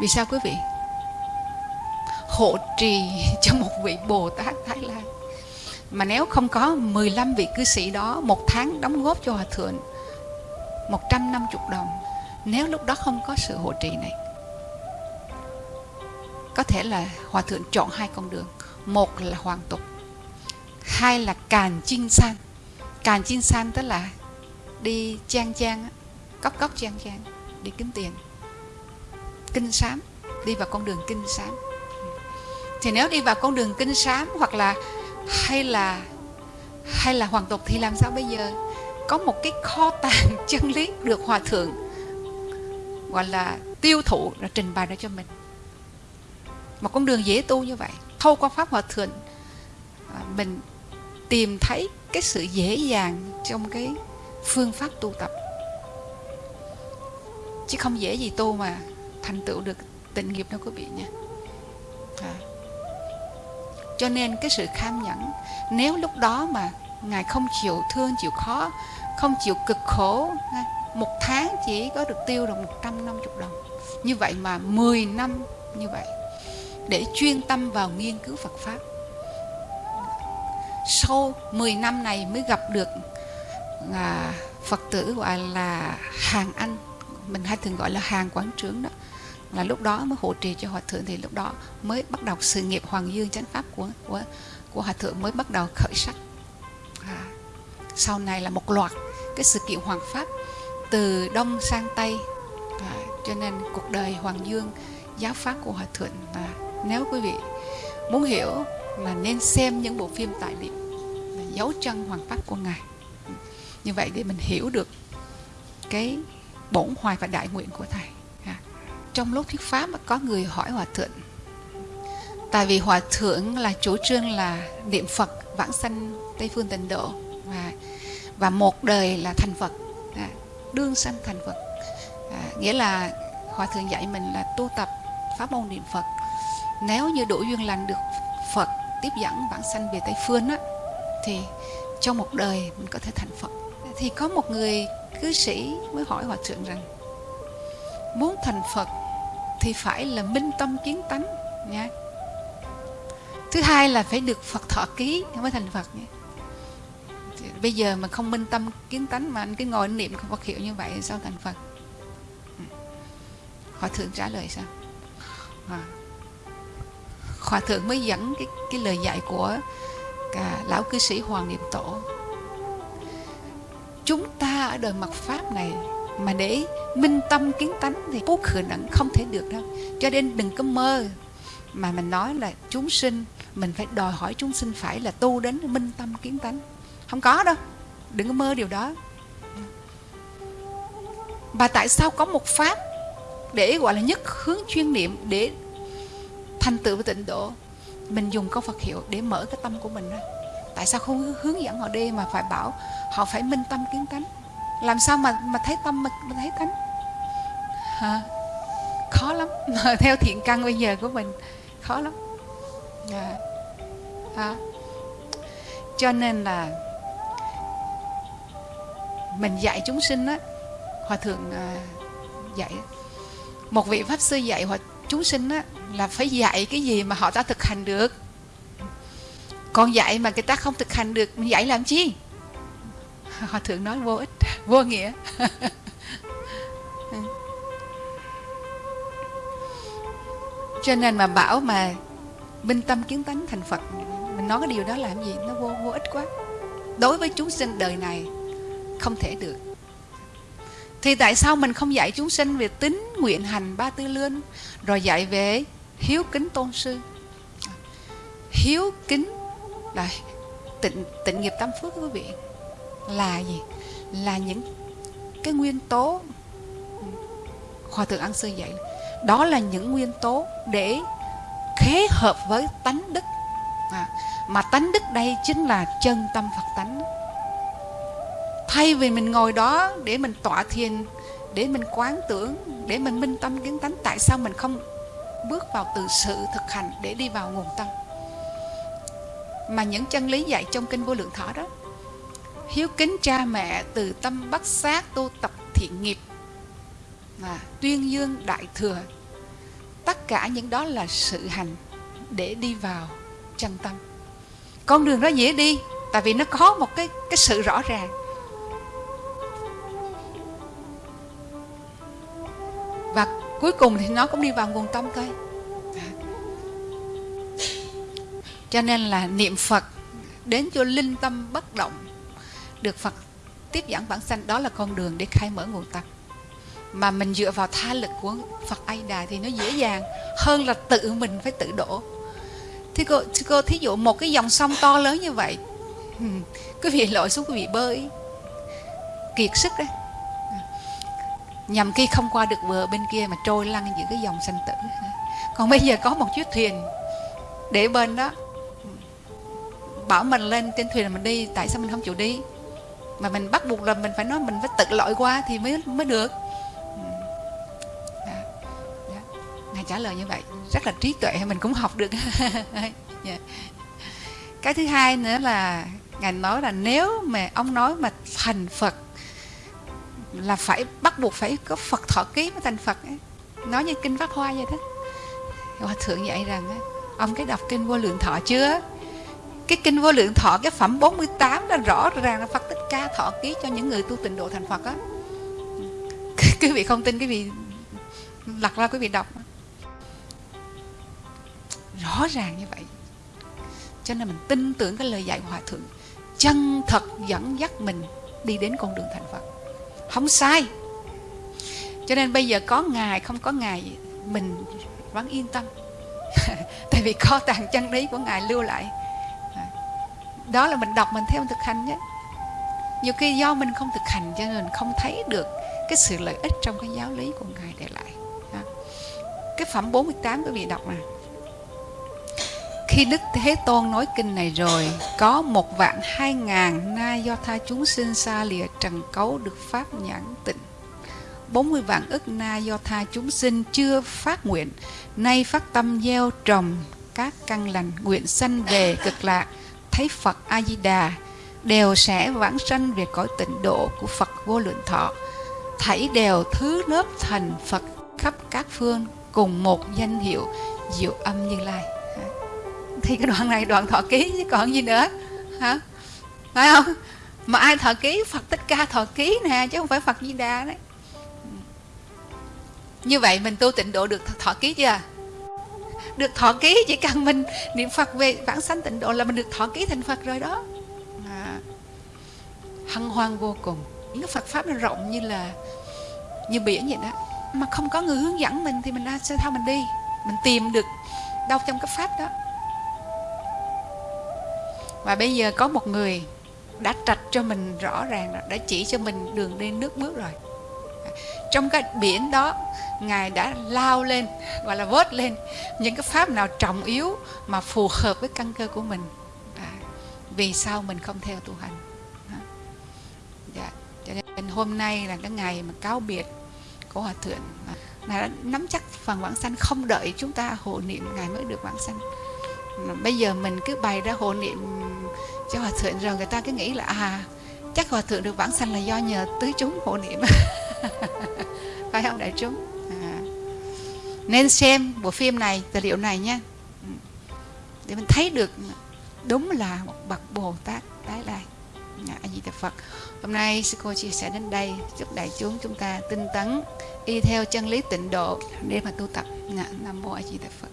Vì sao quý vị? Hộ trì cho một vị Bồ Tát Thái Lan. Mà nếu không có 15 vị cư sĩ đó, một tháng đóng góp cho hòa thượng 150 đồng, nếu lúc đó không có sự hộ trì này, có thể là hòa thượng chọn hai con đường. Một là hoàng tục, hai là càn chinh san. Càn chinh san tức là đi trang trang cốc cốc trang trang, đi kiếm tiền. Kinh sám, đi vào con đường kinh sám thì nếu đi vào con đường kinh sám hoặc là hay là hay là hoàn tục thì làm sao bây giờ? Có một cái kho tàng chân lý được hòa thượng, gọi là tiêu thụ là trình bày ra cho mình. Một con đường dễ tu như vậy thâu qua pháp hòa thượng à, mình tìm thấy cái sự dễ dàng trong cái phương pháp tu tập. Chứ không dễ gì tu mà thành tựu được tịnh nghiệp đâu quý vị nha. À cho nên cái sự kham nhẫn nếu lúc đó mà ngài không chịu thương chịu khó không chịu cực khổ một tháng chỉ có được tiêu được 150 đồng. Như vậy mà 10 năm như vậy để chuyên tâm vào nghiên cứu Phật Pháp. Sau 10 năm này mới gặp được à, Phật tử gọi là hàng anh. Mình hay thường gọi là hàng quán trướng đó là lúc đó mới hộ trì cho hòa thượng thì lúc đó mới bắt đầu sự nghiệp hoàng dương chánh pháp của của của hòa thượng mới bắt đầu khởi sắc à, sau này là một loạt cái sự kiện hoàng pháp từ đông sang tây à, cho nên cuộc đời hoàng dương giáo pháp của hòa thượng à, nếu quý vị muốn hiểu là nên xem những bộ phim tài liệu dấu chân hoàng pháp của ngài như vậy để mình hiểu được cái bổn hoài và đại nguyện của thầy trong lúc thuyết pháp có người hỏi hòa thượng. Tại vì hòa thượng là chủ trương là niệm phật vãng sanh tây phương tịnh độ và và một đời là thành phật à, đương sanh thành phật. À, nghĩa là hòa thượng dạy mình là tu tập pháp môn niệm phật. Nếu như đủ duyên lành được phật tiếp dẫn vãng sanh về tây phương á thì trong một đời mình có thể thành phật. Thì có một người cư sĩ mới hỏi hòa thượng rằng muốn thành phật thì phải là minh tâm kiến tánh nha thứ hai là phải được phật thọ ký mới thành phật nhé bây giờ mà không minh tâm kiến tánh mà anh cứ ngồi niệm không Phật hiệu như vậy sao thành Phật. Hòa thượng trả lời sao à. Hòa thượng mới dẫn cái, cái lời dạy của cả lão cư sĩ Hoàng Niệm Tổ chúng ta ở đời mặt pháp này mà để minh tâm kiến tánh thì bố khử nặng không thể được đâu. Cho nên đừng có mơ mà mình nói là chúng sinh, mình phải đòi hỏi chúng sinh phải là tu đến minh tâm kiến tánh. Không có đâu. Đừng có mơ điều đó. Và tại sao có một pháp để gọi là nhất hướng chuyên niệm để thành tựu tịnh độ? Mình dùng câu Phật hiệu để mở cái tâm của mình ra. Tại sao không hướng dẫn họ đi mà phải bảo họ phải minh tâm kiến tánh? Làm sao mà mà thấy tâm mà, mà thấy tánh? Hả? khó lắm. Theo thiện căn bây giờ của mình khó lắm. À. À. cho nên là mình dạy chúng sinh á hòa thượng à, dạy một vị pháp sư dạy hòa chúng sinh á là phải dạy cái gì mà họ ta thực hành được. Còn dạy mà người ta không thực hành được mình dạy làm chi? Hòa thượng nói vô ích vô nghĩa. Cho nên mà bảo mà minh tâm kiến tánh thành phật, mình nói cái điều đó làm gì? Nó vô vô ích quá. Đối với chúng sinh đời này, không thể được. Thì tại sao mình không dạy chúng sinh về tính nguyện hành ba tư lương, rồi dạy về hiếu kính tôn sư? Hiếu kính là tịnh tịnh nghiệp tam phước quý vị. Là gì? Là những cái nguyên tố hòa thượng ăn sư dạy đó là những nguyên tố để khế hợp với tánh đức. À, mà tánh đức đây chính là chân tâm phật tánh. Thay vì mình ngồi đó để mình tọa thiền để mình quán tưởng để mình minh tâm kiến tánh tại sao mình không bước vào từ sự thực hành để đi vào nguồn tâm? Mà những chân lý dạy trong kinh vô lượng thọ đó hiếu kính cha mẹ từ tâm bất sát tu tập thiện nghiệp và tuyên dương đại thừa. Tất cả những đó là sự hành để đi vào chân tâm. Con đường đó dễ đi, tại vì nó có một cái cái sự rõ ràng. Và cuối cùng thì nó cũng đi vào nguồn tâm thôi. Cho nên là niệm phật đến cho linh tâm bất động được phật tiếp dẫn bản sanh đó là con đường để khai mở nguồn tập mà mình dựa vào tha lực của phật a đà thì nó dễ dàng hơn là tự mình phải tự đổ. Thì cô, thì cô thí dụ một cái dòng sông to lớn như vậy quý vị lội xuống quý vị bơi. Kiệt sức đấy. Nhằm khi không qua được bờ bên kia mà trôi lăn giữa cái dòng sanh tử. Còn bây giờ có một chiếc thuyền để bên đó. Bảo mình lên trên thuyền mình đi tại sao mình không chịu đi? Mà mình bắt buộc là mình phải nói mình phải tự lội qua thì mới mới được đó. Đó. ngài trả lời như vậy, rất là trí tuệ, mình cũng học được yeah. Dạ. cái thứ hai nữa là ngài nói là nếu mà ông nói mà thành phật, là phải bắt buộc phải có phật thọ ký mới thành phật ấy. nói như kinh pháp hoa vậy đó hòa thượng dạy rằng ông cái đọc kinh vô lượng thọ chưa cái kinh vô lượng thọ cái phẩm 48 đó rõ ràng là Phật tích Ca thọ ký cho những người tu tịnh độ thành Phật á. Quý vị không tin quý vị lật ra quý vị đọc. Rõ ràng như vậy. Cho nên mình tin tưởng cái lời dạy của hòa thượng. Chân thật dẫn dắt mình đi đến con đường thành Phật. Không sai. Cho nên bây giờ có ngài, không có ngài, mình vẫn yên tâm. Tại vì kho tàng chân lý của ngài lưu lại. Đó là mình đọc, mình theo thực hành nhé nhiều khi do mình không thực hành cho nên không thấy được cái sự lợi ích trong cái giáo lý của ngài để lại. Cái phẩm 48 quý vị đọc nè. Khi Đức Thế Tôn nói kinh này rồi, Có một vạn hai ngàn na do tha chúng sinh xa lìa trần cấu được pháp nhãn tịnh. 40 vạn ức na do tha chúng sinh chưa phát nguyện, Nay phát tâm gieo trồng các căn lành nguyện sanh về cực lạc, thấy Phật A Di Đà đều sẽ vãng sanh về cõi tịnh độ của Phật vô lượng thọ. Thảy đều thứ lớp thành Phật khắp các phương cùng một danh hiệu, diệu âm như lai. Thì cái đoạn này đoạn thọ ký chứ còn gì nữa. Hả? Phải không? Mà ai thọ ký? Phật Thích Ca thọ ký nè, chứ không phải Phật Di Đà đấy. Như vậy mình tu tịnh độ được thọ ký chưa? Được thọ ký chỉ cần mình niệm phật về vãng sanh tịnh độ là mình được thọ ký thành phật rồi đó hân hoan vô cùng. Những phật pháp nó rộng như là như biển vậy đó. Mà không có người hướng dẫn mình thì mình sẽ sao mình đi? Mình tìm được đâu trong cái pháp đó. Và bây giờ có một người đã trạch cho mình rõ ràng rồi đã chỉ cho mình đường đi nước bước rồi. Trong cái biển đó ngài đã lao lên gọi là vớt lên những cái pháp nào trọng yếu mà phù hợp với căn cơ của mình. À, vì sao mình không theo tu hành? Cho nên hôm nay là cái ngày mà cáo biệt của hòa thượng. Là đã nắm chắc phần vãng sanh, không đợi chúng ta hộ niệm, ngài mới được vãng sanh. Bây giờ mình cứ bày ra hộ niệm cho hòa thượng rồi người ta cứ nghĩ là à chắc hòa thượng được vãng sanh là do nhờ tứ chúng hộ niệm. Phải không đại chúng? À. nên xem bộ phim này, tài liệu này nha. Ừ. Để mình thấy được đúng là một bậc bồ tát tái lai. A di đà phật hôm nay sư cô chia sẻ đến đây. Chúc đại chúng chúng ta tinh tấn, y theo chân lý tịnh độ để mà tu tập. Nam mô a di đà phật.